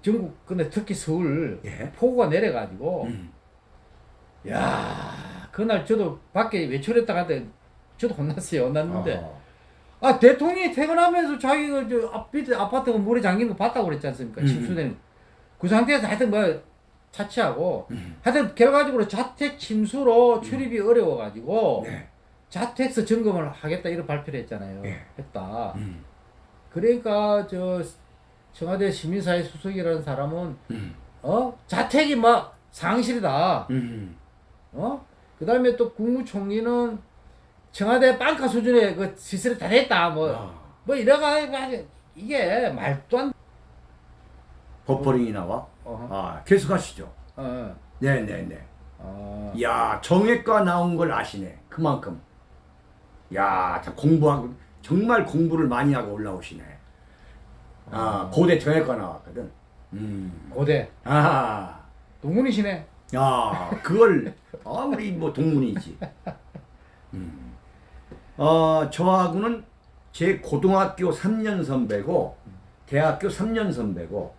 전국 근데 특히 서울 예. 폭우가 내려가지고 음. 야 그날 저도 밖에 외출했다 갔는데 저도 혼났어요 혼났는데 어. 아 대통령이 퇴근하면서 자기가 저 앞, 아파트가 물에 잠긴 거 봤다고 그랬지 않습니까 음. 침수된 그 상태에서 하여튼 뭐 차치하고 음. 하여튼 결과적으로 자택 침수로 출입이 어려워가지고 네. 자택서 점검을 하겠다 이런 발표를 했잖아요 예. 했다 음. 그러니까 저 청와대 시민사회 수석이라는 사람은 음. 어 자택이 막 상실이다 음. 어? 그 다음에 또 국무총리는 청와대 빵카 수준의 그 시설이 다 됐다. 뭐, 아. 뭐 이래가지고 이게 말도 안, 버퍼링이 나와. 어, 아 계속하시죠. 어, 네네네. 어. 야 정외과 나온 걸 아시네. 그만큼. 야, 자 공부하고 정말 공부를 많이 하고 올라오시네. 아, 고대 정외과 나왔거든. 음. 고대. 아, 동문이시네. 야, 그걸 아 우리 뭐 동문이지. 음. 어, 저하고는 제 고등학교 3년 선배고 대학교 3년 선배고.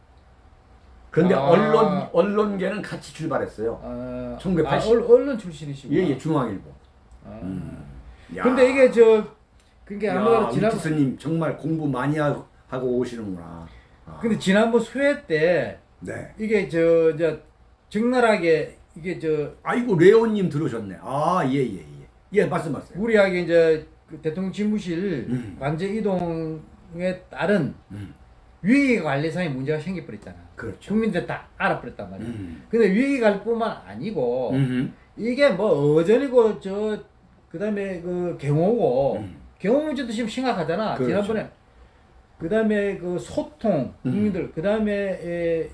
그런데 아. 언론 언론계는 같이 출발했어요. 어, 1980. 아, 얼, 언론 출신이시고. 예, 예, 중앙일보. 아. 음. 야. 근데 이게 저, 그게 야, 아무래도 지난, 교수님 정말 공부 많이 하고, 하고 오시는구나. 아, 근데 지난번 수회 때 네. 이게 저, 저, 적나라하게 이게 저, 아이고 레오님 들으셨네. 아, 예, 예, 예. 예, 말씀하세요. 무리하게 이제 그 대통령 집무실 음. 관제 이동에 따른 음, 위기 관리상의 문제가 생겨버렸잖아. 그렇죠. 국민들 다 알아버렸단 말이야. 음. 근데 위기 관리뿐만 아니고 음. 이게 뭐 어전이고 저 그다음에 그 경호고 음. 경호 문제도 지금 심각하잖아. 그렇죠. 지난번에 그다음에 그 소통 음. 국민들 그다음에 에,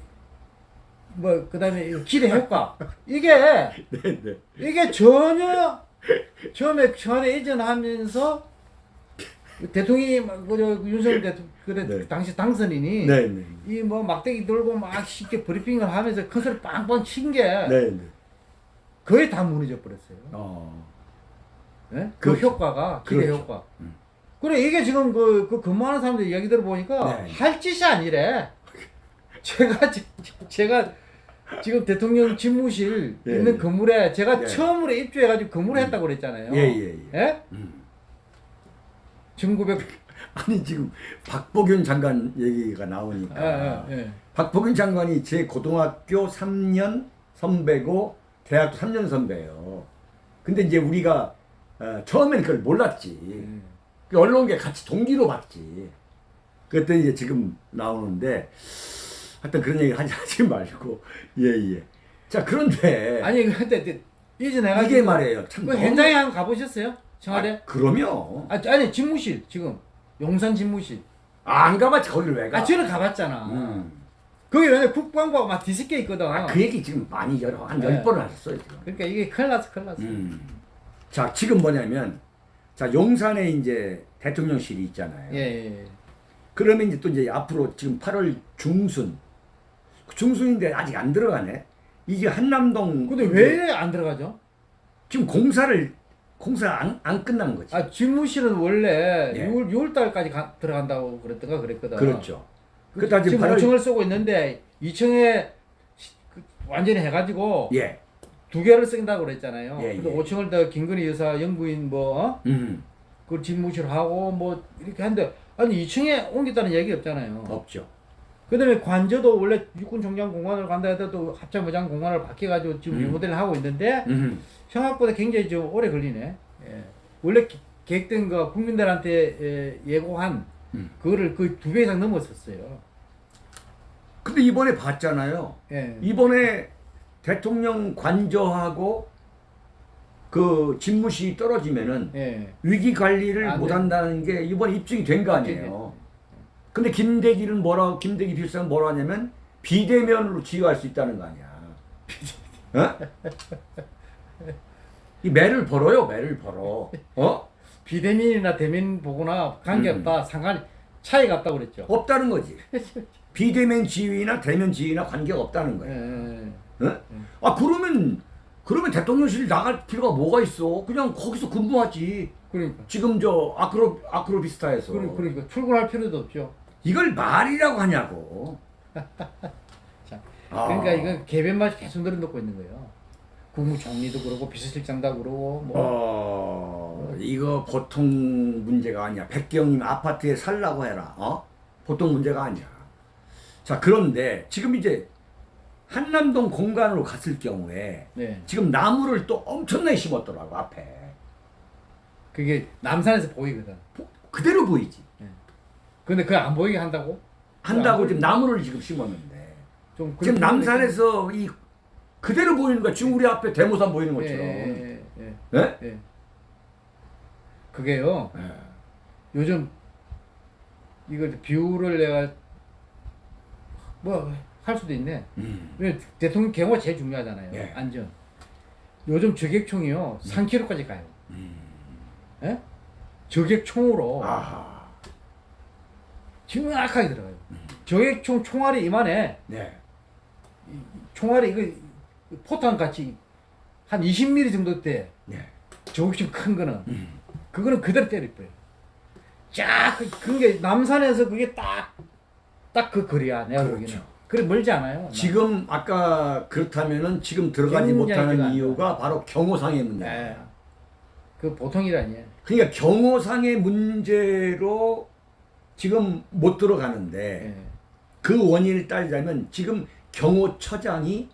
뭐 그다음에 이 기대 효과 이게 네, 네. 이게 전혀 처음에 청와대 이전하면서 대통령이 막그 윤석열 대통령 그래 네. 당시 당선인이 네, 네. 이뭐 막대기 들고 막 쉽게 브리핑을 하면서 큰 소리 빵빵 친게 네, 네. 거의 다 무너져 버렸어요. 어. 예? 그 그렇죠. 효과가 기대 그렇죠. 효과. 음. 그래 이게 지금 그, 그 근무하는 사람들 이야기 들어보니까 네. 할 짓이 아니래. 제가 지- 제가 지금 대통령 집무실 예, 있는 예. 건물에 제가 예. 처음으로 입주해가지고 건물을 했다고 그랬잖아요. 예, 예, 예. 예? 음. 1900 아니 지금 박보균 장관 얘기가 나오니까 예, 예, 예. 박보균 장관이 제 고등학교 3년 선배고 대학교 3년 선배예요. 근데 이제 우리가 어, 처음에는 그걸 몰랐지. 음. 그 언론계 같이 동기로 봤지. 그랬더니 이제 지금 나오는데 하여튼 그런 얘기 하지, 하지 말고 예예. 자 그런데 아니 근데 그 이전해가지고 이게 말이에요. 참 그 현장에 한번 가보셨어요? 청와대? 아, 그럼요. 아, 아니 집무실 지금 용산 집무실. 아, 안 가봤지 거기를 왜 가? 아 저는 가봤잖아. 음. 거기 왜냐 국방부가 막 뒤섞여 있거든. 아, 그 얘기 지금 많이 여러 한 네. 열 번을 하셨어요 지금. 그러니까 이게 큰일 났어 큰일 났어. 음. 자 지금 뭐냐면 자 용산에 이제 대통령실이 있잖아요. 예, 예, 예. 그러면 이제 또 이제 앞으로 지금 8월 중순 중순인데 아직 안 들어가네. 이게 한남동 근데 왜 안 들어가죠? 지금 공사를 공사 안, 안 끝난 거지. 아 집무실은 원래 예. 6월 6월 달까지 가, 들어간다고 그랬던가 그랬거든. 그렇죠. 그, 지금 8월 5층을 쓰고 있는데 2층에 완전히 해가지고 예. 두 개를 쓴다고 그랬잖아요. 예, 그래서 예. 5층을 더 김건희 여사 영부인 뭐 어? 음. 그 집무실 하고 뭐 이렇게 하는데 아니 2층에 옮겼다는 얘기 없잖아요. 없죠. 그 다음에 관저도 원래 육군 종장 공관을 간다 해도 합참의장 공관을 바뀌어가지고 지금 음. 리모델을 하고 있는데 음. 생각보다 굉장히 좀 오래 걸리네. 예. 원래 기- 계획된 거 국민들한테 예, 예고한 음. 그거를 거의 두 배 이상 넘었었어요. 근데 이번에 봤잖아요. 예. 이번에 대통령 관저하고 그 집무실이 떨어지면은 예. 위기 관리를 안못 돼. 한다는 게 이번에 입증이 된 거 아니에요. 근데 김대기는 뭐라 김대기 비서는 뭐라 하냐면 비대면으로 지휘할 수 있다는 거 아니야. 어? 이 매를 벌어요, 매를 벌어. 어? 비대면이나 대면 보거나 관계없다. 음. 상관이 차이가 없다고 그랬죠. 없다는 거지. 비대면 지휘나 대면 지휘나 관계가 없다는 예. 거예요. 예. 어? 아 그러면 그러면 대통령실 나갈 필요가 뭐가 있어? 그냥 거기서 근무하지. 그러니까. 지금 저 아크로 아크로비스타에서 그러- 그러니까 출근할 필요도 없죠. 이걸 말이라고 하냐고. 자, 아. 그러니까 이건 개변만 계속 늘어놓고 있는 거예요. 국무총리도 그러고 비서실장도 그러고 뭐 어 이거 보통 문제가 아니야. 백경님 아파트에 살라고 해라. 어? 보통 문제가 아니야. 자 그런데 지금 이제 한남동 공간으로 갔을 경우에 네. 지금 나무를 또 엄청나게 심었더라고 앞에. 그게 남산에서 보이거든. 보- 그대로 보이지. 근데 그거 안 보이게 한다고? 한다고 안 지금 나무를 지금 심었는데 좀 지금 남산에서 이 그대로 보이는 거야. 지금 우리 앞에 대모산 보이는 보이니까- 것처럼. 예, 예, 예, 예? 예. 그게요. 예. 요즘 이걸 비율을 내가 뭐 할 수도 있네. 음. 왜 대통령 경호가 제일 중요하잖아요. 예. 안전. 요즘 저격총이요 3km까지 가요. 예? 저격총으로 아하. 정확하게 들어가요. 저격총 총알이 이만해. 네. 총알이 이거 포탄 같이 한 20mm 정도 때 네. 저격총 큰 거는 음. 그거는 그대로 때릴 거예요. 쫙 그- 그게 남산에서 그게 딱 딱 그 거리야 내가 그렇죠. 보기에는. 그래 멀지 않아요. 지금 아까 그렇다면은 지금 들어가지 못하는. 이유가 바로 경호상의 문제야. 네. 그 보통이라니. 그러니까 경호상의 문제로 지금 못 들어가는데 예. 그 원인을 따지자면 지금 경호처장이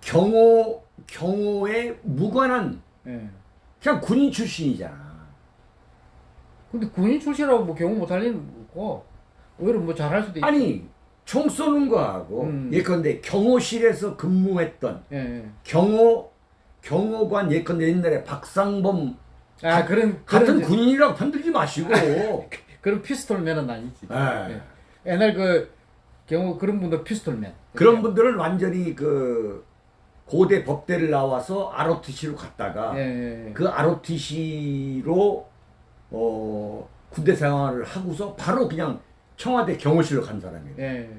경호 경호에 무관한 예. 그냥 군인 출신이잖아. 근데 군인 출신이라고 뭐 경호 못할 일은 없고 오히려 뭐 잘할 수도 있지. 아니 총 쏘는 거하고 음. 예컨대 경호실에서 근무했던 예, 예. 경호 경호관 예컨대 옛날에 박상범 아 가- 그런 같은 그런 군인이라고 편들지 마시고 그런 피스톨맨은 아니지. 예. 예. 옛날 그 경호 그런 분들 pistol man. 그런 분들은 완전히 그 고대 법대를 나와서 ROTC로 갔다가 예, 예, 예. 그 ROTC로 어 군대 생활을 하고서 바로 그냥 청와대 경호실로 간 사람이에요. 예.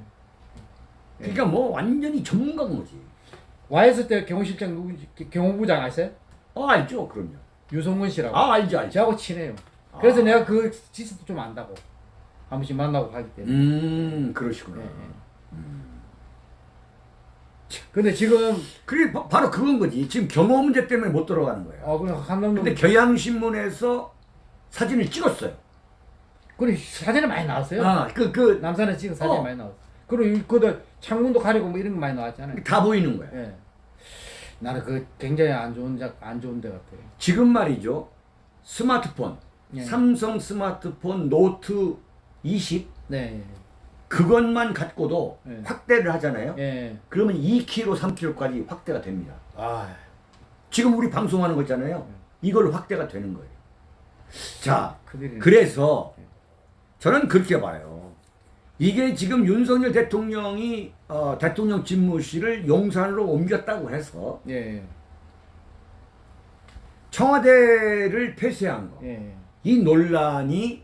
그러니까 뭐 완전히 전문가인 거지. YS 때 경호실장 누구지? 기- 경호부장 아세요? 아 알죠, 그럼요. 유성문 씨라고. 아 알죠, 알죠. 저하고 친해요. 그래서 아. 내가 그 지수도 좀 안다고. 한 번씩 만나고 가기 때문에. 음 그러시구나. 예, 예. 근데 지금 그게 바, 바로 그건 거지. 지금 경호 문제 때문에 못 들어가는 거예요. 어 그냥 한남동 근데 경향신문에서 사진을 찍었어요. 그래 사진이 많이 나왔어요. 아, 그, 그, 남산에 찍은 사진이 어. 많이 나왔어. 그리고 그다 창문도 가리고 뭐 이런 거 많이 나왔잖아요. 다 보이는 거예요. 예. 나는 그 굉장히 안 좋은 작, 안 좋은 데 같아요. 지금 말이죠. 스마트폰, 예. 삼성 스마트폰 노트 20 네. 그것만 갖고도 예. 확대를 하잖아요. 예. 그러면 2km, 3km까지 확대가 됩니다. 아, 지금 우리 방송하는 거 있잖아요. 이걸로 확대가 되는 거예요. 자, 그들이 그래서 저는 그렇게 봐요. 이게 지금 윤석열 대통령이 어, 대통령 집무실을 용산으로 옮겼다고 해서 예. 청와대를 폐쇄한 거. 예. 이 논란이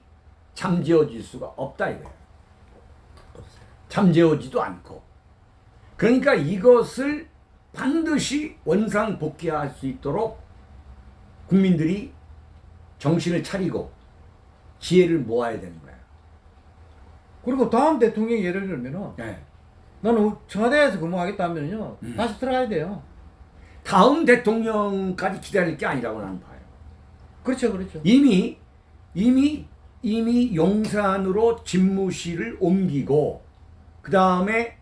잠재워질 수가 없다 이거예요. 잠재워지도 않고. 그러니까 이것을 반드시 원상 복귀할 수 있도록 국민들이 정신을 차리고 지혜를 모아야 되는 거예요. 그리고 다음 대통령 예를 들면은 네. 나는 청와대에서 근무하겠다 하면요 음. 다시 들어가야 돼요. 다음 대통령까지 기다릴 게 아니라고 나는 봐요. 그렇죠, 그렇죠. 이미 이미 이미 용산으로 집무실을 옮기고 그 다음에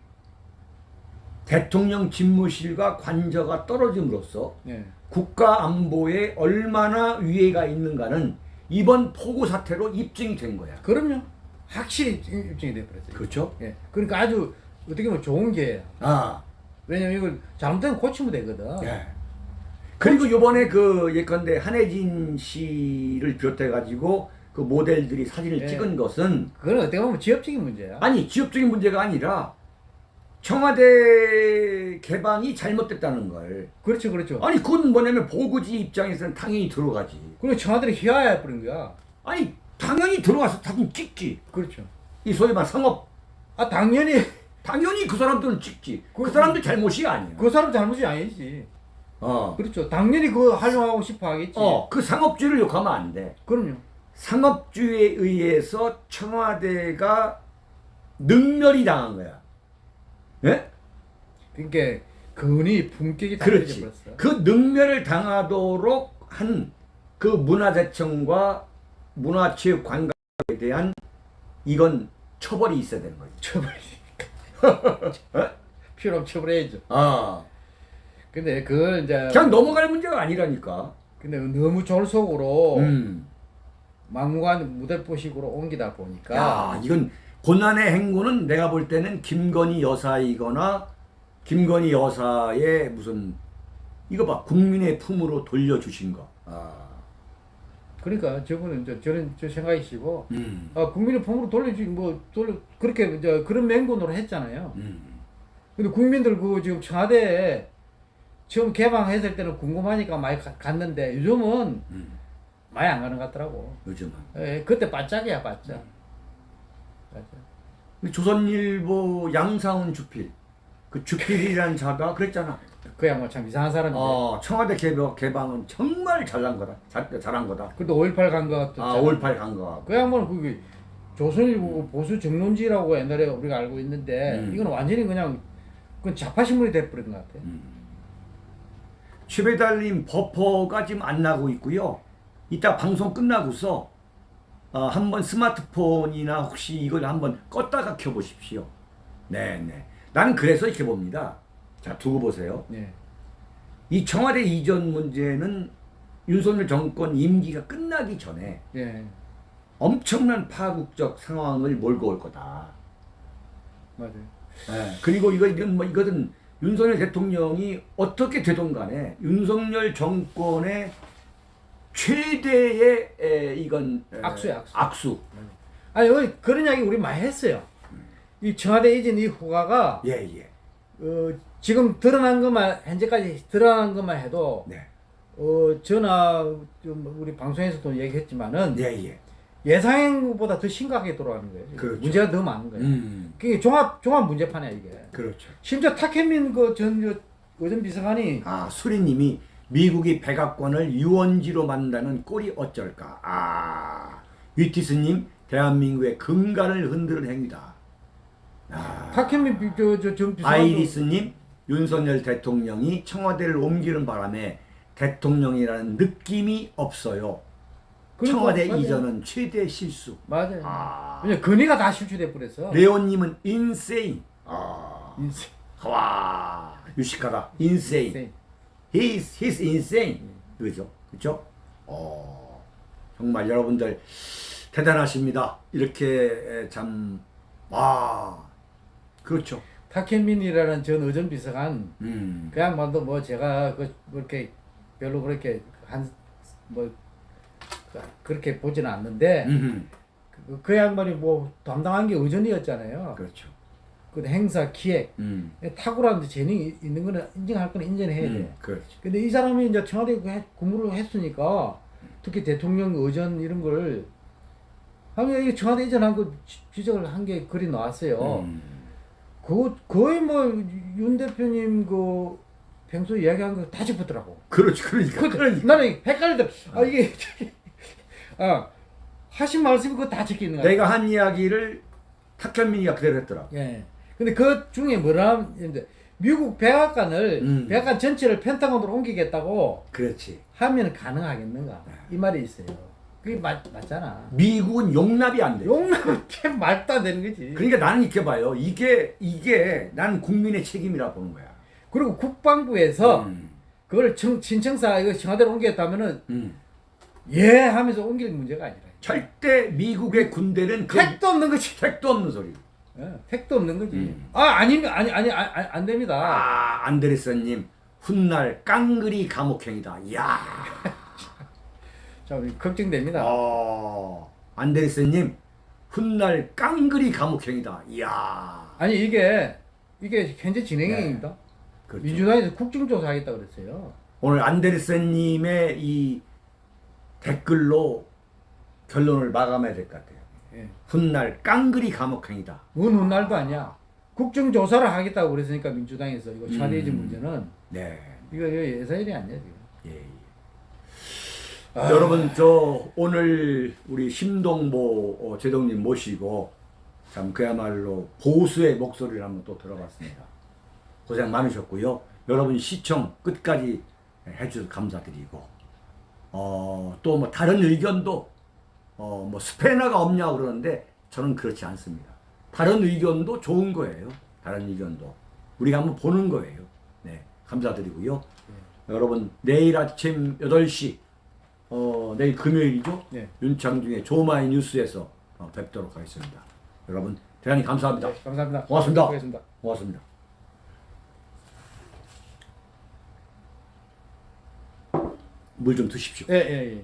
대통령 집무실과 관저가 떨어짐으로써 예. 국가 안보에 얼마나 위해가 있는가는 이번 폭우 사태로 입증이 된 거야. 그럼요. 확실히 입증이 돼버렸어요. 그렇죠? 예. 그러니까 아주 어떻게 보면 좋은 게 아, 왜냐면 이걸 잘못되면 고치면 되거든. 예. 그리고 이번에 그 예컨대 한혜진 씨를 비롯해 가지고 그 모델들이 사진을 예. 찍은 것은 그건 어떻게 보면 지엽적인 문제야. 아니 지역적인 문제가 아니라 청와대 개방이 잘못됐다는 걸. 그렇죠, 그렇죠. 아니 그건 뭐냐면 보고지 입장에서는 당연히 들어가지. 그리고 청와대를 희화해 버린 거야. 아니 당연히 들어가서 사진 찍지. 그렇죠. 이 소위 말 상업 아 당연히 당연히 그 사람들은 찍지. 그, 그- 사람들 잘못이 아니야. 그 사람 잘못이 아니지. 어. 그렇죠. 당연히 그거 활용하고 싶어 하겠지. 어, 그 상업주의를 욕하면 안 돼. 그럼요. 상업주의에 의해서 청와대가 능멸이 당한 거야. 예? 그러니까 근이 품격이 그렇지. 그 능멸을 당하도록 한 그 문화재청과 문화체육관광에 대한 이건 처벌이 있어야 되는 거지. 처벌이. 어? 필요하면 처벌해야죠. 아, 근데 그걸 이제 그냥 넘어갈 문제가 아니라니까. 근데 너무 졸속으로 음. 막무가내 무대포식으로 옮기다 보니까 야, 이건 고난의 행군은 내가 볼 때는 김건희 여사이거나 김건희 여사의 무슨 이거 봐 국민의 품으로 돌려주신 거. 아, 그러니까 저분은 이제 저런 저 생각이시고 음, 아 국민의 품으로 돌려주 뭐 돌려 그렇게 이제 그런 맹군으로 했잖아요. 음, 근데 국민들 그 지금 청와대에 처음 개방했을 때는 궁금하니까 많이 가- 갔는데 요즘은 음. 많이 안 가는 것 같더라고. 요즘은 예, 그때 바짝이야 바짝. 바짝. 우리 조선일보 양상훈 주필 그 주필이라는 자가 그랬잖아. 그 양반 참 이상한 사람인데. 어, 청와대 개방 개방은 정말 잘난 거다. 잘, 잘한 거다. 그래도 5.18 간 거. 아, 5.18간 거. 그 양반은 그게 조선일보 보수 정론지라고 옛날에 우리가 알고 있는데 음. 이건 완전히 그냥 그건 좌파 신문이 돼버린 것 같아. 최배달님 버퍼가 지금 안 나고 있고요. 이따 방송 끝나고서 어, 한번 스마트폰이나 혹시 이걸 한번 껐다가 켜보십시오. 네네. 나는 그래서 이렇게 봅니다. 자 두고 보세요. 예. 이 청와대 이전 문제는 윤석열 정권 임기가 끝나기 전에 예. 엄청난 파국적 상황을 몰고 올 거다. 맞아요. 예, 그리고 이거 이건 뭐 이거는 윤석열 대통령이 어떻게 되든 간에 윤석열 정권의 최대의 에, 이건 에, 악수야, 악수. 악수. 아니 어, 그런 이야기 우리 많이 했어요. 이 청와대 이전 이 후가가 예, 예. 어, 지금 드러난 것만 현재까지 드러난 것만 해도 네. 어, 전화 좀 우리 방송에서도 얘기했지만은 예, 예. 예상보다 더 심각하게 돌아가는 거예요. 그렇죠. 문제가 더 많은 거예요. 음. 그게 종합 종합 문제판이야 이게. 그렇죠. 심지어 타케민 그전 의전 비서관이 아, 수리님이 미국이 백악관을 유원지로 만다는 꼴이 어쩔까? 아, 위티스님 대한민국의 근간을 흔드는 행위다. 아, 타케민 저저전 비서관 아이리스님 윤석열 대통령이 청와대를 옮기는 바람에 대통령이라는 느낌이 없어요. 그러니까, 청와대 맞아요. 이전은 최대 실수. 맞아요. 아, 왜냐 근위가 다 실추돼 버렸어. 레온님은 인세인. 아, 인생. 와 유식하다. 인세인. 인생. He's he's insane. 그죠? 그죠? 어 정말 여러분들 대단하십니다. 이렇게 참 와. 그렇죠. 타케민이라는 전 의전 비서관 음. 그 양반도 뭐 제가 그 그렇게 별로 그렇게 한뭐 그렇게 보지는 않는데 음흠. 그, 그 양반이 뭐 담당한 게 의전이었잖아요. 그렇죠. 그 행사 기획 음. 탁월한 재능이 있는 거는 인정할 거는 인정해야 돼. 음. 그렇죠. 근데 이 사람이 이제 청와대 그 해- 근무를 했으니까 특히 대통령 의전 이런 걸 하면 이 청와대 이전한 거 지- 지적을 한 게 글이 나왔어요. 음. 그 거의 뭐 윤 대표님 그 평소 이야기한 거 다 짚었더라고. 그렇지. 그러니까. 그, 그러니까. 나는 헷갈리더라. 아 이게 아 하신 말씀이 그거 다 적혀 있는 거야. 내가 한 이야기를 탁현민이가 그대로 했더라. 예. 근데 그 중에 뭐라 이제 미국 백악관을 음. 백악관 전체를 펜타곤으로 옮기겠다고 그렇지. 하면 가능하겠는가 이 말이 있어요. 그게 맞, 맞잖아. 미국은 용납이 안 돼. 용납은 참 말도 안 되는 거지. 그러니까 나는 이렇게 봐요. 이게 이게 난 국민의 책임이라 보는 거야. 그리고 국방부에서 음, 그걸 청, 신청사 이거 청와대로 옮겼다면은 음. 예 하면서 옮길 문제가 아니라. 절대 미국의 군대는 그 택도 없는 거지. 택도 없는 소리. 예, 택도 없는 거지. 음. 아 아니면 아니 아니 아니, 아니, 안 됩니다. 아 안데르센님 훗날 깡그리 감옥행이다. 이야. 자 우리 걱정됩니다. 어, 안데르센님 훗날 깡그리 감옥행이다. 이야. 아니 이게 이게 현재 진행형입니다. 그렇죠. 민주당에서 국정조사하겠다 그랬어요. 오늘 안데르센님의 이 댓글로 결론을 마감해야 될 것 같아요. 예. 훗날 깡그리 감옥행이다. 어느 날도 아니야. 국정조사를 하겠다고 그랬으니까 민주당에서 이거 차대지 음. 문제는 네. 이거 예사일이 아니야 지금. 예. 예. 여러분 저 오늘 우리 심동보 어, 제동님 모시고 참 그야말로 보수의 목소리를 한번 또 들어봤습니다. 고생 많으셨고요. 여러분 시청 끝까지 해주셔서 감사드리고 어, 또 뭐 다른 의견도 어, 뭐 스패너가 없냐 그러는데 저는 그렇지 않습니다. 다른 의견도 좋은 거예요. 다른 의견도 우리가 한번 보는 거예요. 네, 감사드리고요. 여러분 내일 아침 8시 어, 내일 금요일이죠? 네. 윤창중의 조마이 뉴스에서 어, 뵙도록 하겠습니다. 여러분 대단히 감사합니다. 네, 감사합니다. 고맙습니다. 고맙습니다. 고맙습니다. 물 좀 드십시오. 예, 예, 예.